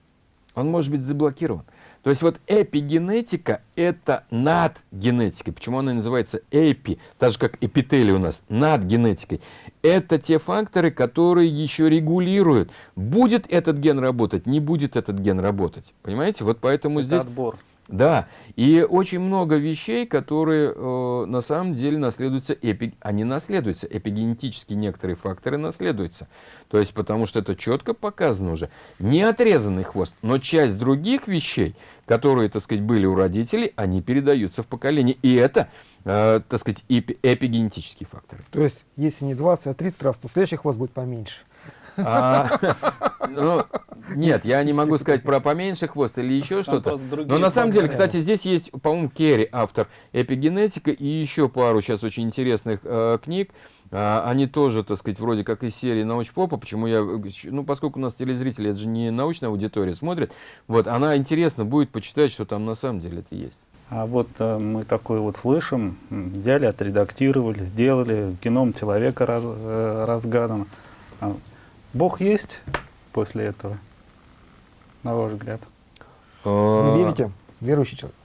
Он может быть заблокирован. То есть вот эпигенетика – это над генетикой. Почему она называется эпи, так же как эпителий у нас, над генетикой. Это те факторы, которые еще регулируют, будет этот ген работать, не будет этот ген работать. Понимаете? Вот поэтому это здесь... отбор. Да, и очень много вещей, которые э, на самом деле наследуются, эпи... они наследуются, эпигенетически некоторые факторы наследуются. То есть потому что это четко показано уже. Не отрезанный хвост, но часть других вещей, которые, так сказать, были у родителей, они передаются в поколение. И это, э, так сказать, эпи... эпигенетические факторы. То есть если не 20, а 30 раз, то следующий хвост будет поменьше. А, ну, нет, я не могу сказать про поменьше хвост или еще что-то. Но на самом деле, кстати, здесь есть, по-моему, Керри, автор эпигенетика, и еще пару сейчас очень интересных э, книг. А, они тоже, так сказать, вроде как из серии научпопа. Почему я, ну, поскольку у нас телезрители, это же не научная аудитория смотрит, вот, она интересно будет почитать, что там на самом деле это есть. А вот э, мы такое вот слышим, взяли, отредактировали, сделали, геном человека раз, э, разгадан. А Бог есть после этого, на ваш взгляд? А, Вы верите? Верующий человек?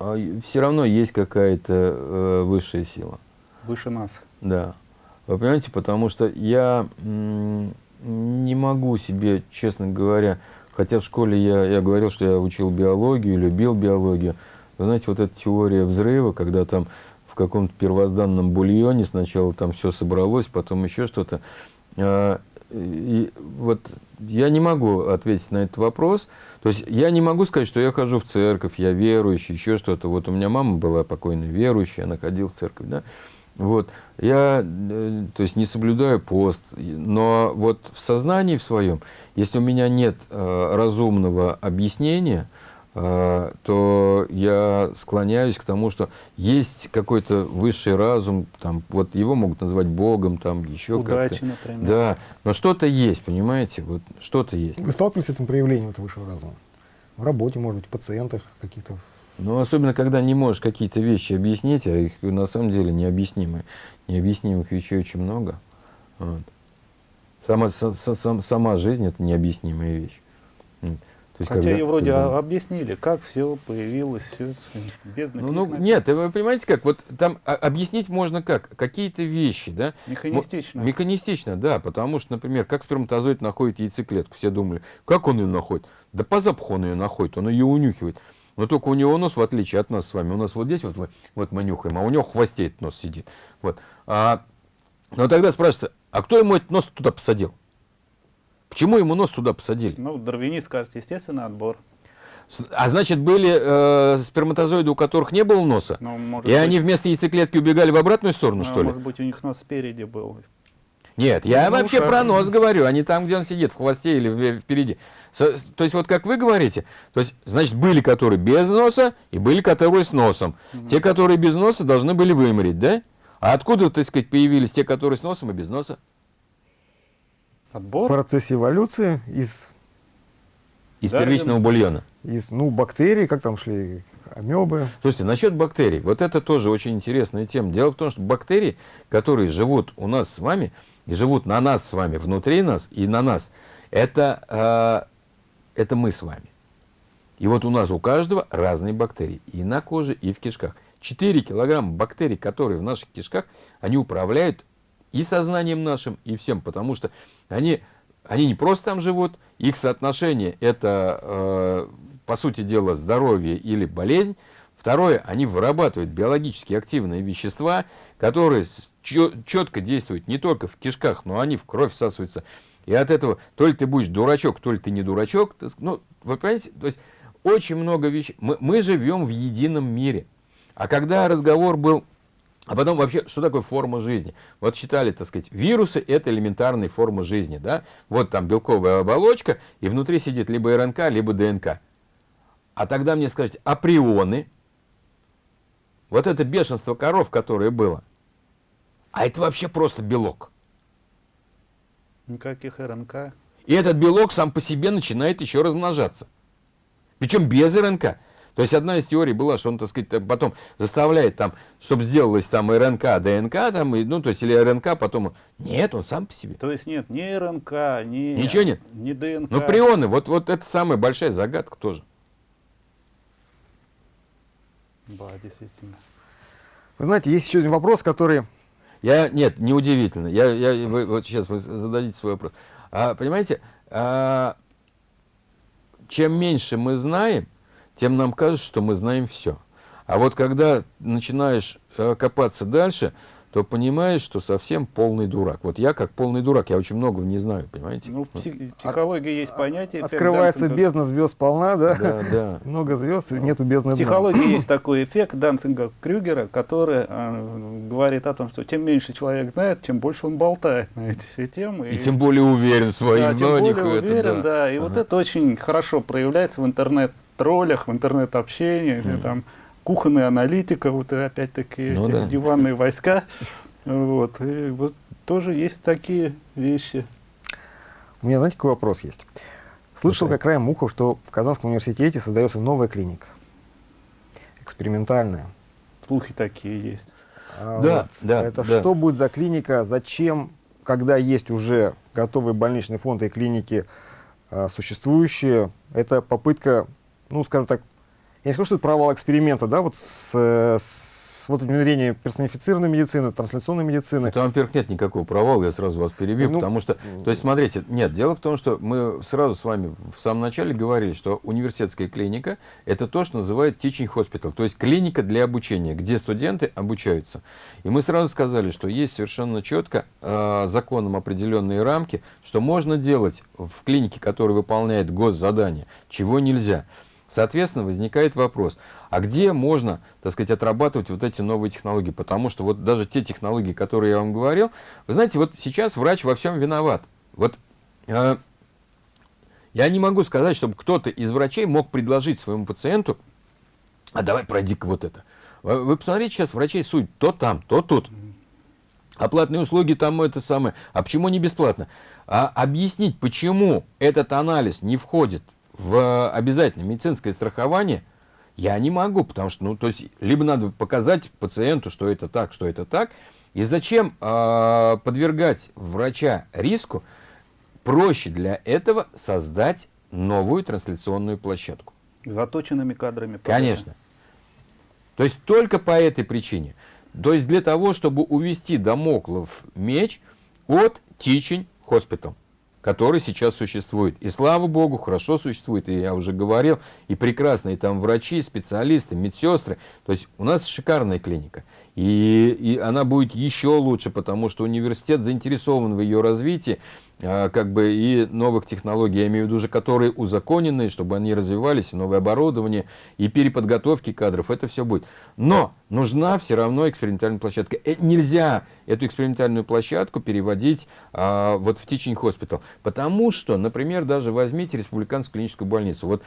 А, Все равно есть какая-то э, высшая сила. Выше нас. Да. Вы понимаете, потому что я не могу себе, честно говоря, хотя в школе я, я говорил, что я учил биологию, любил биологию. Вы знаете, вот эта теория взрыва, когда там в каком-то первозданном бульоне сначала там все собралось, потом еще что-то. А, и вот я не могу ответить на этот вопрос. То есть я не могу сказать, что я хожу в церковь, я верующий, еще что-то. Вот у меня мама была покойная верующая, она ходила в церковь, да. Вот. Я, э, то есть, не соблюдаю пост, но вот в сознании в своем, если у меня нет э, разумного объяснения, то я склоняюсь к тому, что есть какой-то высший разум, там, вот его могут назвать Богом, там еще как-то. например. Да, но что-то есть, понимаете, вот что-то есть. Вы сталкивались с этим проявлением этого высшего разума? В работе, может быть, в пациентах каких-то? Ну, особенно, когда не можешь какие-то вещи объяснить, а их на самом деле необъяснимые. Необъяснимых вещей очень много. Вот. Сама, сама, сама жизнь – это необъяснимая вещь. Есть, Хотя когда, вроде когда... объяснили, как все появилось, все без ну, ну, Нет, вы понимаете как, вот там а, объяснить можно как, какие-то вещи, да? Механистично. Механистично, да, потому что, например, как сперматозоид находит яйцеклетку, все думали, как он ее находит? Да по запаху он ее находит, он ее унюхивает. Но только у него нос, в отличие от нас с вами, у нас вот здесь вот мы, вот мы нюхаем, а у него в хвосте этот нос сидит. Вот. А, но тогда спрашивается, а кто ему этот нос туда посадил? Почему ему нос туда посадили? Ну, дарвинист скажет, естественно, отбор. А значит, были э, сперматозоиды, у которых не было носа? Ну, и быть, они вместо яйцеклетки убегали в обратную сторону, ну, что может ли? Может быть, у них нос спереди был. Нет, я ну, вообще ушах. про нос говорю, а не там, где он сидит, в хвосте или впереди. То есть, вот как вы говорите, то есть, значит, были, которые без носа, и были, которые с носом. Угу. Те, которые без носа, должны были вымереть, да? А откуда, так сказать, появились те, которые с носом и без носа? Отбор? В процессе эволюции из... Из да, первичного бульона? Из, ну, бактерий, как там шли, амебы. Слушайте, насчет бактерий, вот это тоже очень интересная тема. Дело в том, что бактерии, которые живут у нас с вами, и живут на нас с вами, внутри нас и на нас, это, э, это мы с вами. И вот у нас у каждого разные бактерии, и на коже, и в кишках. 4 килограмма бактерий, которые в наших кишках, они управляют и сознанием нашим, и всем, потому что они, они не просто там живут, их соотношение это, э, по сути дела, здоровье или болезнь. Второе, они вырабатывают биологически активные вещества, которые четко действуют не только в кишках, но они в кровь всасываются. И от этого то ли ты будешь дурачок, то ли ты не дурачок. Ну, вы понимаете, то есть очень много вещей. Мы, мы живем в едином мире. А когда разговор был а потом вообще, что такое форма жизни? Вот считали, так сказать, вирусы это элементарная форма жизни. Да? Вот там белковая оболочка, и внутри сидит либо РНК, либо ДНК. А тогда мне скажете, а прионы? Вот это бешенство коров, которое было. А это вообще просто белок. Никаких РНК. И этот белок сам по себе начинает еще размножаться. Причем без РНК. То есть одна из теорий была, что он, так сказать, потом заставляет там, чтобы сделалось там РНК, ДНК, там, и, ну, то есть, или РНК, потом... Нет, он сам по себе. То есть нет ни РНК, ни... Ничего нет? Ни ДНК. Ну, прионы, вот, вот это самая большая загадка тоже. Да, действительно. Вы знаете, есть еще один вопрос, который... Я, нет, неудивительно. Я, я, вы, вот сейчас вы зададите свой вопрос. А, понимаете, а, чем меньше мы знаем, тем нам кажется, что мы знаем все. А вот когда начинаешь э, копаться дальше, то понимаешь, что совсем полный дурак. Вот я как полный дурак, я очень многого не знаю, понимаете? Ну, псих, психология есть понятие. Открывается Данцинга. бездна звезд полна, да? Да, да. Много звезд, нету бездны Психология есть такой эффект Данцинга Крюгера, который э, говорит о том, что тем меньше человек знает, чем больше он болтает на эти все темы. И, и тем более уверен в своих да, знаниях. Тем более уверен, это, да. да. И ага. вот это очень хорошо проявляется в интернет-троллях, в интернет-общении, mm. там кухонная аналитика, вот опять-таки ну, да. диванные войска. Вот, и вот тоже есть такие вещи. У меня, знаете, какой вопрос есть? Слышал okay. как краем муха, что в Казанском университете создается новая клиника. Экспериментальная. Слухи такие есть. А да, вот да. Это да. что будет за клиника? Зачем, когда есть уже готовый больничный фонд и клиники а, существующие? Это попытка, ну, скажем так, я не скажу, что это провал эксперимента, да, вот с, с вот внедрением персонифицированной медицины, трансляционной медицины. Там, во-первых, нет никакого провала, я сразу вас перебью, ну, потому что, то есть, смотрите, нет, дело в том, что мы сразу с вами в самом начале говорили, что университетская клиника – это то, что называют teaching hospital, то есть клиника для обучения, где студенты обучаются. И мы сразу сказали, что есть совершенно четко э, законом определенные рамки, что можно делать в клинике, которая выполняет госзадание, чего нельзя. Соответственно, возникает вопрос, а где можно, так сказать, отрабатывать вот эти новые технологии? Потому что вот даже те технологии, которые я вам говорил, вы знаете, вот сейчас врач во всем виноват. Вот э, я не могу сказать, чтобы кто-то из врачей мог предложить своему пациенту, а давай пройди-ка вот это. Вы, вы посмотрите, сейчас врачей суть то там, то тут. Оплатные услуги там это самое. А почему не бесплатно? А объяснить, почему этот анализ не входит в обязательное медицинское страхование я не могу, потому что, ну, то есть, либо надо показать пациенту, что это так, что это так, и зачем э, подвергать врача риску, проще для этого создать новую трансляционную площадку. Заточенными кадрами. Конечно. То есть только по этой причине. То есть для того, чтобы увести Дамоклов меч от Teaching Hospital который сейчас существует. И слава богу, хорошо существует, и я уже говорил, и прекрасные там врачи, специалисты, медсестры. То есть у нас шикарная клиника. И, и она будет еще лучше, потому что университет заинтересован в ее развитии. А, как бы и новых технологий, я имею в виду уже, которые узаконены, чтобы они развивались, и новое оборудование, и переподготовки кадров, это все будет. Но нужна все равно экспериментальная площадка. Э, нельзя эту экспериментальную площадку переводить а, вот в Teaching Hospital, потому что, например, даже возьмите республиканскую клиническую больницу. Вот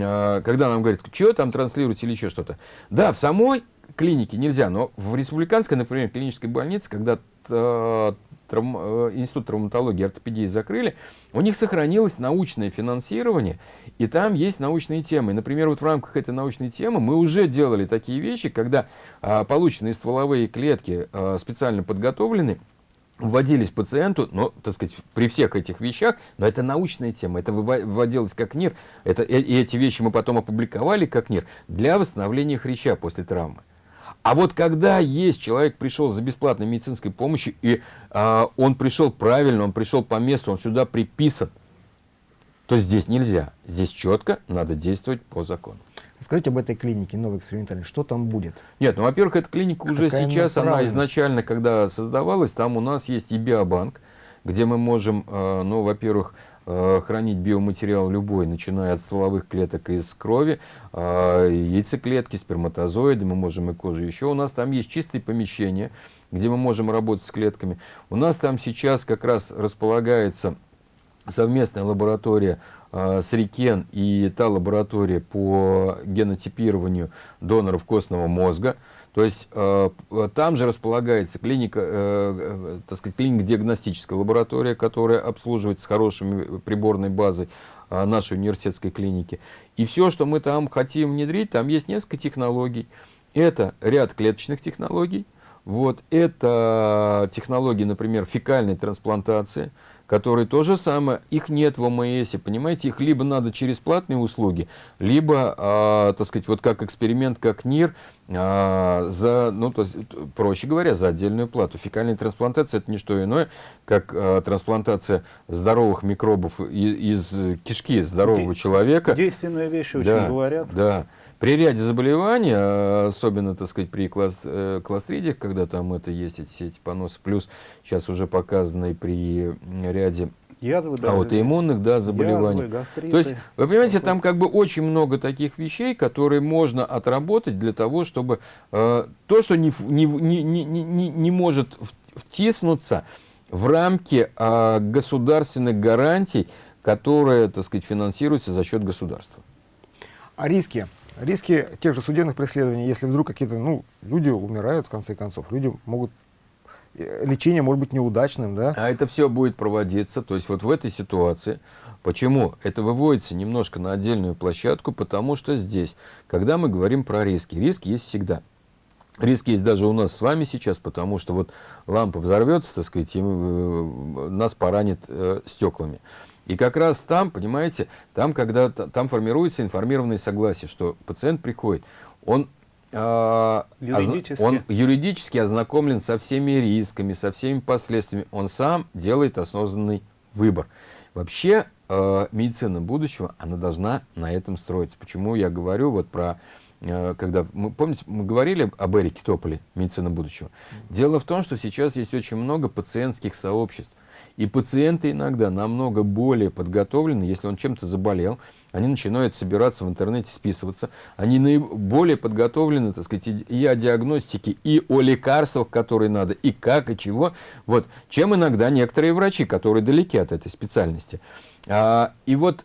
а, когда нам говорят, что там транслируете или еще что-то. Да, в самой клинике нельзя, но в республиканской, например, клинической больнице, когда а, травм, э, Институт травматологии и ортопедии закрыли, у них сохранилось научное финансирование, и там есть научные темы. Например, вот в рамках этой научной темы мы уже делали такие вещи, когда а, полученные стволовые клетки а, специально подготовлены, вводились пациенту, но, так сказать, при всех этих вещах, но это научная тема, это вводилось как НИР, это, и эти вещи мы потом опубликовали как НИР для восстановления хряща после травмы. А вот когда есть человек пришел за бесплатной медицинской помощью, и а, он пришел правильно, он пришел по месту, он сюда приписан, то здесь нельзя. Здесь четко надо действовать по закону. Скажите об этой клинике новой экспериментальной, что там будет? Нет, ну, во-первых, эта клиника уже сейчас, она изначально, когда создавалась, там у нас есть и биобанк, где мы можем, а, ну, во-первых, Э, хранить биоматериал любой, начиная от стволовых клеток из крови, э, яйцеклетки, сперматозоиды, мы можем и кожу. Еще у нас там есть чистые помещения, где мы можем работать с клетками. У нас там сейчас как раз располагается совместная лаборатория э, с РИКЕН и та лаборатория по генотипированию доноров костного мозга. То есть э, там же располагается клиника, э, э, так сказать, клинико-диагностическая лаборатория, которая обслуживает с хорошей приборной базой э, нашей университетской клиники. И все, что мы там хотим внедрить, там есть несколько технологий. Это ряд клеточных технологий, вот, это технологии, например, фекальной трансплантации, которые то же самое, их нет в ОМС, понимаете, их либо надо через платные услуги, либо, а, так сказать, вот как эксперимент, как НИР, а, за, ну, то есть, проще говоря, за отдельную плату. Фекальная трансплантация это не что иное, как а, трансплантация здоровых микробов из, из кишки здорового Де человека. Действенная вещь, очень да, говорят. Да. При ряде заболеваний, а, особенно, так сказать, при класс, э, когда там это есть, эти, эти поносы, плюс сейчас уже показанные при ряде Язвы, да, аутоиммунных да, заболеваний. Язвы, гастриты, То есть, вы понимаете, там как бы очень много таких вещей, которые можно отработать для того, чтобы э, то, что не, не, не, не, не, не может втиснуться в рамки э, государственных гарантий, которые, так сказать, финансируются за счет государства. А риски риски тех же судебных преследований, если вдруг какие-то, ну, люди умирают, в конце концов, люди могут, э, лечение может быть неудачным, да? А это все будет проводиться, то есть вот в этой ситуации, почему? Это выводится немножко на отдельную площадку, потому что здесь, когда мы говорим про риски, риски есть всегда. Риск есть даже у нас с вами сейчас, потому что вот лампа взорвется, так сказать, и э, нас поранит э, стеклами. И как раз там, понимаете, там, когда там формируется информированное согласие, что пациент приходит, он, э, юридически. он юридически ознакомлен со всеми рисками, со всеми последствиями, он сам делает осознанный выбор. Вообще э, медицина будущего, она должна на этом строиться. Почему я говорю вот про э, когда мы помните, мы говорили об Эрике Тополе, медицина будущего. Дело в том, что сейчас есть очень много пациентских сообществ, и пациенты иногда намного более подготовлены, если он чем-то заболел, они начинают собираться в интернете, списываться, они более подготовлены, так сказать, и о диагностике, и о лекарствах, которые надо, и как, и чего, вот, чем иногда некоторые врачи, которые далеки от этой специальности. А, и вот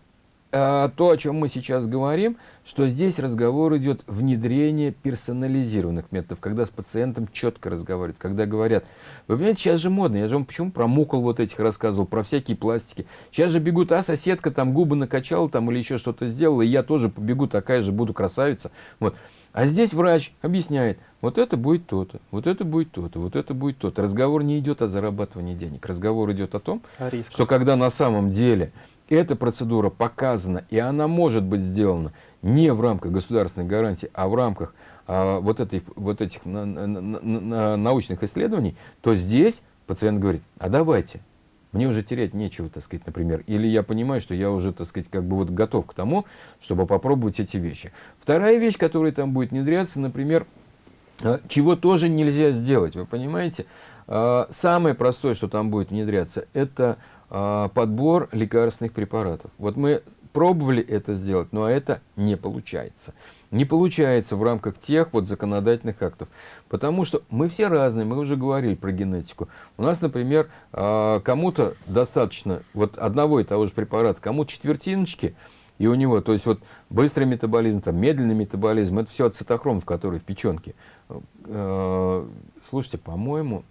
то, о чем мы сейчас говорим, что здесь разговор идет внедрение персонализированных методов, когда с пациентом четко разговаривают, когда говорят, вы понимаете, сейчас же модно, я же вам почему про мукол вот этих рассказывал, про всякие пластики. Сейчас же бегут, а соседка там губы накачала там или еще что-то сделала, и я тоже побегу, такая же буду красавица. Вот. А здесь врач объясняет, вот это будет то-то, вот это будет то-то, вот это будет то-то. Разговор не идет о зарабатывании денег, разговор идет о том, о что когда на самом деле эта процедура показана, и она может быть сделана не в рамках государственной гарантии, а в рамках а, вот, этой, вот этих на, на, на, научных исследований, то здесь пациент говорит, а давайте, мне уже терять нечего, так сказать, например. Или я понимаю, что я уже, так сказать, как бы вот готов к тому, чтобы попробовать эти вещи. Вторая вещь, которая там будет внедряться, например, а, чего тоже нельзя сделать, вы понимаете? А, самое простое, что там будет внедряться, это а, подбор лекарственных препаратов. Вот мы пробовали это сделать, но это не получается. Не получается в рамках тех вот законодательных актов. Потому что мы все разные, мы уже говорили про генетику. У нас, например, кому-то достаточно вот одного и того же препарата, кому-то четвертиночки, и у него, то есть вот быстрый метаболизм, там, медленный метаболизм, это все ацетохром, в который в печенке. Э, слушайте, по-моему,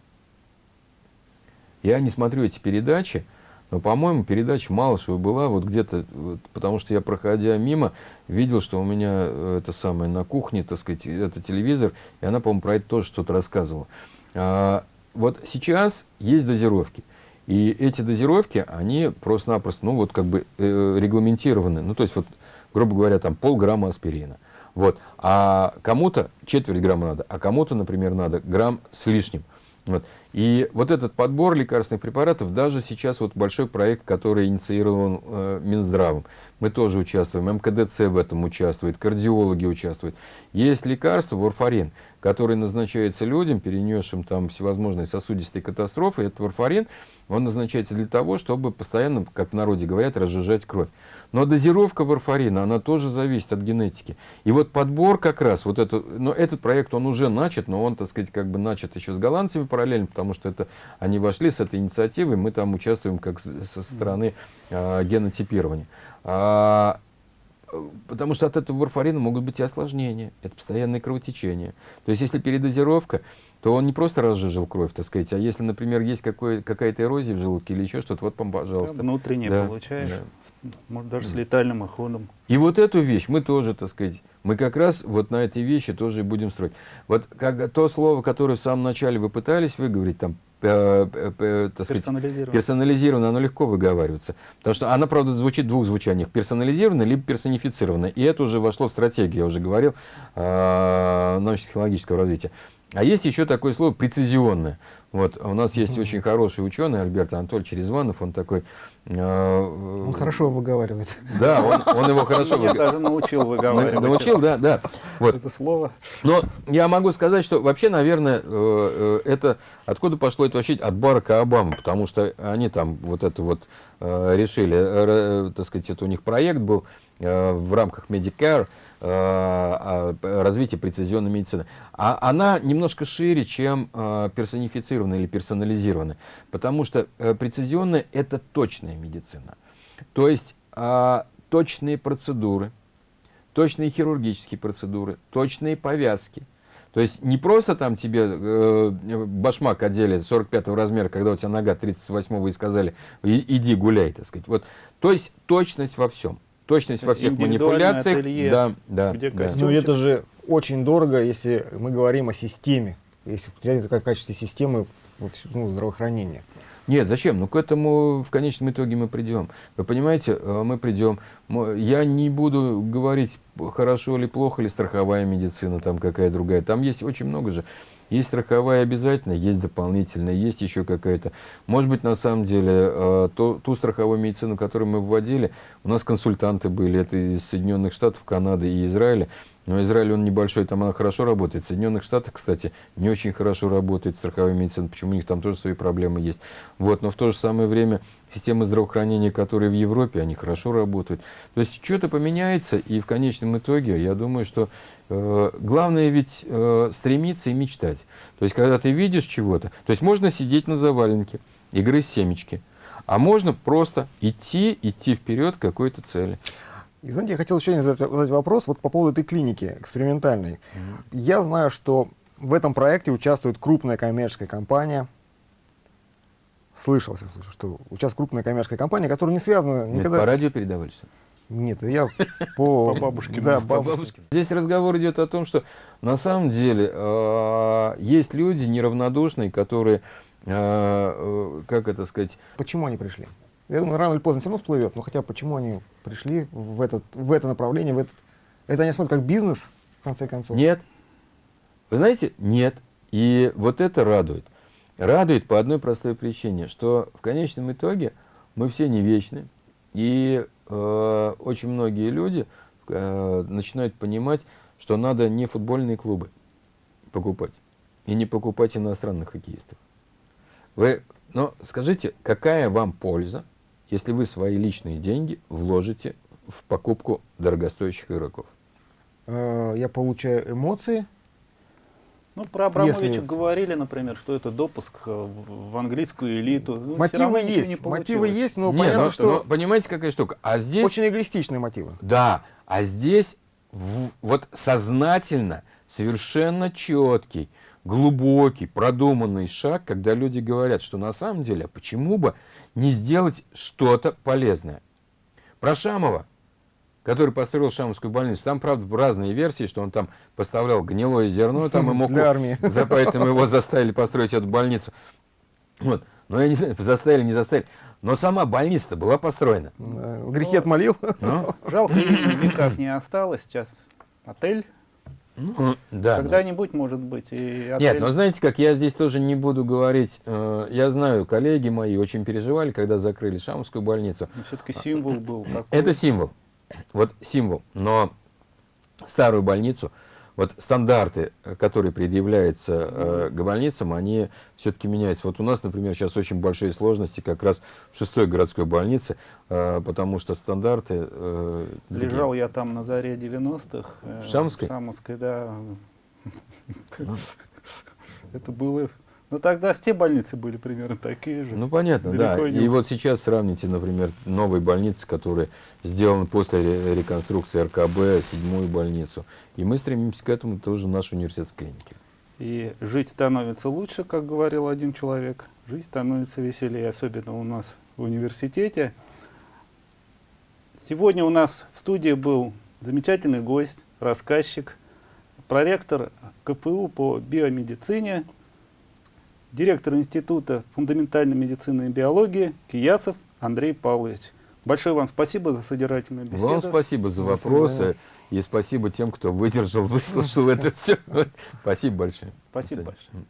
я не смотрю эти передачи, но, по-моему, передача Малышева была вот где-то, вот, потому что я, проходя мимо, видел, что у меня э, это самое на кухне, так сказать, это телевизор, и она, по-моему, про это тоже что-то рассказывала. А, вот сейчас есть дозировки. И эти дозировки, они просто-напросто, ну, вот как бы э, регламентированы. Ну, то есть, вот, грубо говоря, там полграмма аспирина. Вот. А кому-то четверть грамма надо, а кому-то, например, надо грамм с лишним. Вот. И вот этот подбор лекарственных препаратов, даже сейчас вот большой проект, который инициирован э, Минздравом, мы тоже участвуем, МКДЦ в этом участвует, кардиологи участвуют. Есть лекарство, варфарин, который назначается людям, перенесшим там всевозможные сосудистые катастрофы. Этот варфарин, он назначается для того, чтобы постоянно, как в народе говорят, разжижать кровь. Но дозировка варфарина, она тоже зависит от генетики. И вот подбор как раз, вот это, но этот проект, он уже начат, но он, так сказать, как бы начат еще с голландцами параллельно, потому что это, они вошли с этой инициативой, мы там участвуем как со стороны э, генотипирования. Потому что от этого варфарина могут быть и осложнения, это постоянное кровотечение. То есть, если передозировка, то он не просто разжижил кровь, так сказать, а если, например, есть какая-то эрозия в желудке или еще что-то, вот, пожалуйста. Да, внутренне да, получаешь, да. может, даже с летальным исходом. И вот эту вещь мы тоже, так сказать, мы как раз вот на этой вещи тоже и будем строить. Вот как, то слово, которое в самом начале вы пытались выговорить, там, так сказать, персонализированно. оно легко выговаривается. Потому что она, правда, звучит в двух звучаниях. Персонализированно, либо персонифицированно. И это уже вошло в стратегию, я уже говорил, э, научно-технологического развития. А есть еще такое слово прецизионное. Вот, у нас есть mm -hmm. очень хороший ученый Альберт Анатольевич Резванов, он такой... Э, он хорошо выговаривает. Да, он, он его хорошо выговаривает. Я даже научил выговаривать. Научил, да, да. Вот. Это слово. Но я могу сказать, что вообще, наверное, э, э, это... Откуда пошло это вообще? От Барака Обамы, потому что они там вот это вот э, решили, так сказать, это у них проект был в рамках Medicare, Э, развития прецизионной медицины. А она немножко шире, чем э, персонифицированная или персонализированная, потому что э, прецизионная – это точная медицина. То есть точные процедуры, точные хирургические процедуры, точные повязки. То есть не просто там тебе э, башмак одели 45 размера, когда у тебя нога 38 и сказали, иди гуляй, так сказать. Вот, то есть точность во всем точность во всех манипуляциях. Ателье, да, да, где да. Ну это же очень дорого, если мы говорим о системе, если в качестве системы ну, здравоохранения. Нет, зачем? Ну, к этому в конечном итоге мы придем. Вы понимаете, э, мы придем. Я не буду говорить, хорошо или плохо, или страховая медицина, там какая другая. Там есть очень много же есть страховая обязательно, есть дополнительная, есть еще какая-то. Может быть, на самом деле, э, то, ту страховую медицину, которую мы вводили, у нас консультанты были, это из Соединенных Штатов, Канады и Израиля. Но Израиль, он небольшой, там она хорошо работает. В Соединенных Штатах, кстати, не очень хорошо работает страховая медицина. Почему у них там тоже свои проблемы есть. Вот, но в то же самое время системы здравоохранения, которые в Европе, они хорошо работают. То есть что-то поменяется, и в конечном итоге, я думаю, что э, главное ведь э, стремиться и мечтать. То есть, когда ты видишь чего-то, то есть можно сидеть на заваленке и грызть семечки, а можно просто идти, идти вперед к какой-то цели. И знаете, я хотел еще один задать, задать вопрос вот по поводу этой клиники экспериментальной. Mm -hmm. Я знаю, что в этом проекте участвует крупная коммерческая компания. Слышался, что участвует крупная коммерческая компания, которая не связана никогда... Нет, по радио передавали что Нет, я по, по бабушке. Да, по бабушке. Здесь разговор идет о том, что на самом деле э, есть люди неравнодушные, которые, э, э, как это сказать... Почему они пришли? Я думаю, рано или поздно все равно всплывет. Но хотя почему они пришли в, этот, в это направление, в этот... Это они смотрят как бизнес, в конце концов? Нет. Вы знаете, нет. И вот это радует. Радует по одной простой причине, что в конечном итоге мы все не вечны. И э, очень многие люди э, начинают понимать, что надо не футбольные клубы покупать. И не покупать иностранных хоккеистов. Вы, но скажите, какая вам польза, если вы свои личные деньги вложите в покупку дорогостоящих игроков? Э, Я получаю эмоции, Ну, про Абрамовича Если- говорили, например, что это допуск э, в английскую элиту. Ну, мотивы есть, не мотивы есть, но Не, понятно, но- что но понимаете, какая штука? А здесь очень эгоистичные мотивы. Да, а здесь в- вот сознательно, совершенно четкий, глубокий, продуманный шаг, когда люди говорят, что на самом деле, а почему бы не сделать что-то полезное. Про Шамова, который построил Шамовскую больницу, там, правда, разные версии, что он там поставлял гнилое зерно, там и мог... Для армии. За, поэтому его заставили построить эту больницу. Вот. Но я не знаю, заставили, не заставили. Но сама больница была построена. Э, Грехи отмолил. Ну, Жалко, в веках не осталось. Сейчас отель. Ну, да, ну. Когда-нибудь, может быть, и отель. Нет, но знаете как, я здесь тоже не буду говорить, э, я знаю, коллеги мои очень переживали, когда закрыли Шамовскую больницу. все-таки символ был. такой. Это символ, вот символ, но старую больницу, вот стандарты, которые предъявляются э, к больницам, они все-таки меняются. Вот у нас, например, сейчас очень большие сложности как раз в шестой городской больнице, э, потому что стандарты... э, другие. Лежал я там на заре 90-х. э, В Шамовской? В Шамовской, да. Это было... Ну, тогда все больницы были примерно такие же. Ну, понятно, да. Далеко И вот сейчас сравните, например, новые больницы, которые сделаны после ре- реконструкции РКБ, седьмую больницу. И мы стремимся к этому тоже в нашей университетской клинике. И жить становится лучше, как говорил один человек. Жизнь становится веселее, особенно у нас в университете. Сегодня у нас в студии был замечательный гость, рассказчик, проректор КФУ по биомедицине, директор Института фундаментальной медицины и биологии Киясов Андрей Павлович. Большое вам спасибо за содержательную беседу. Вам спасибо за вопросы. И спасибо тем, кто выдержал, выслушал это все. Спасибо большое. Спасибо большое.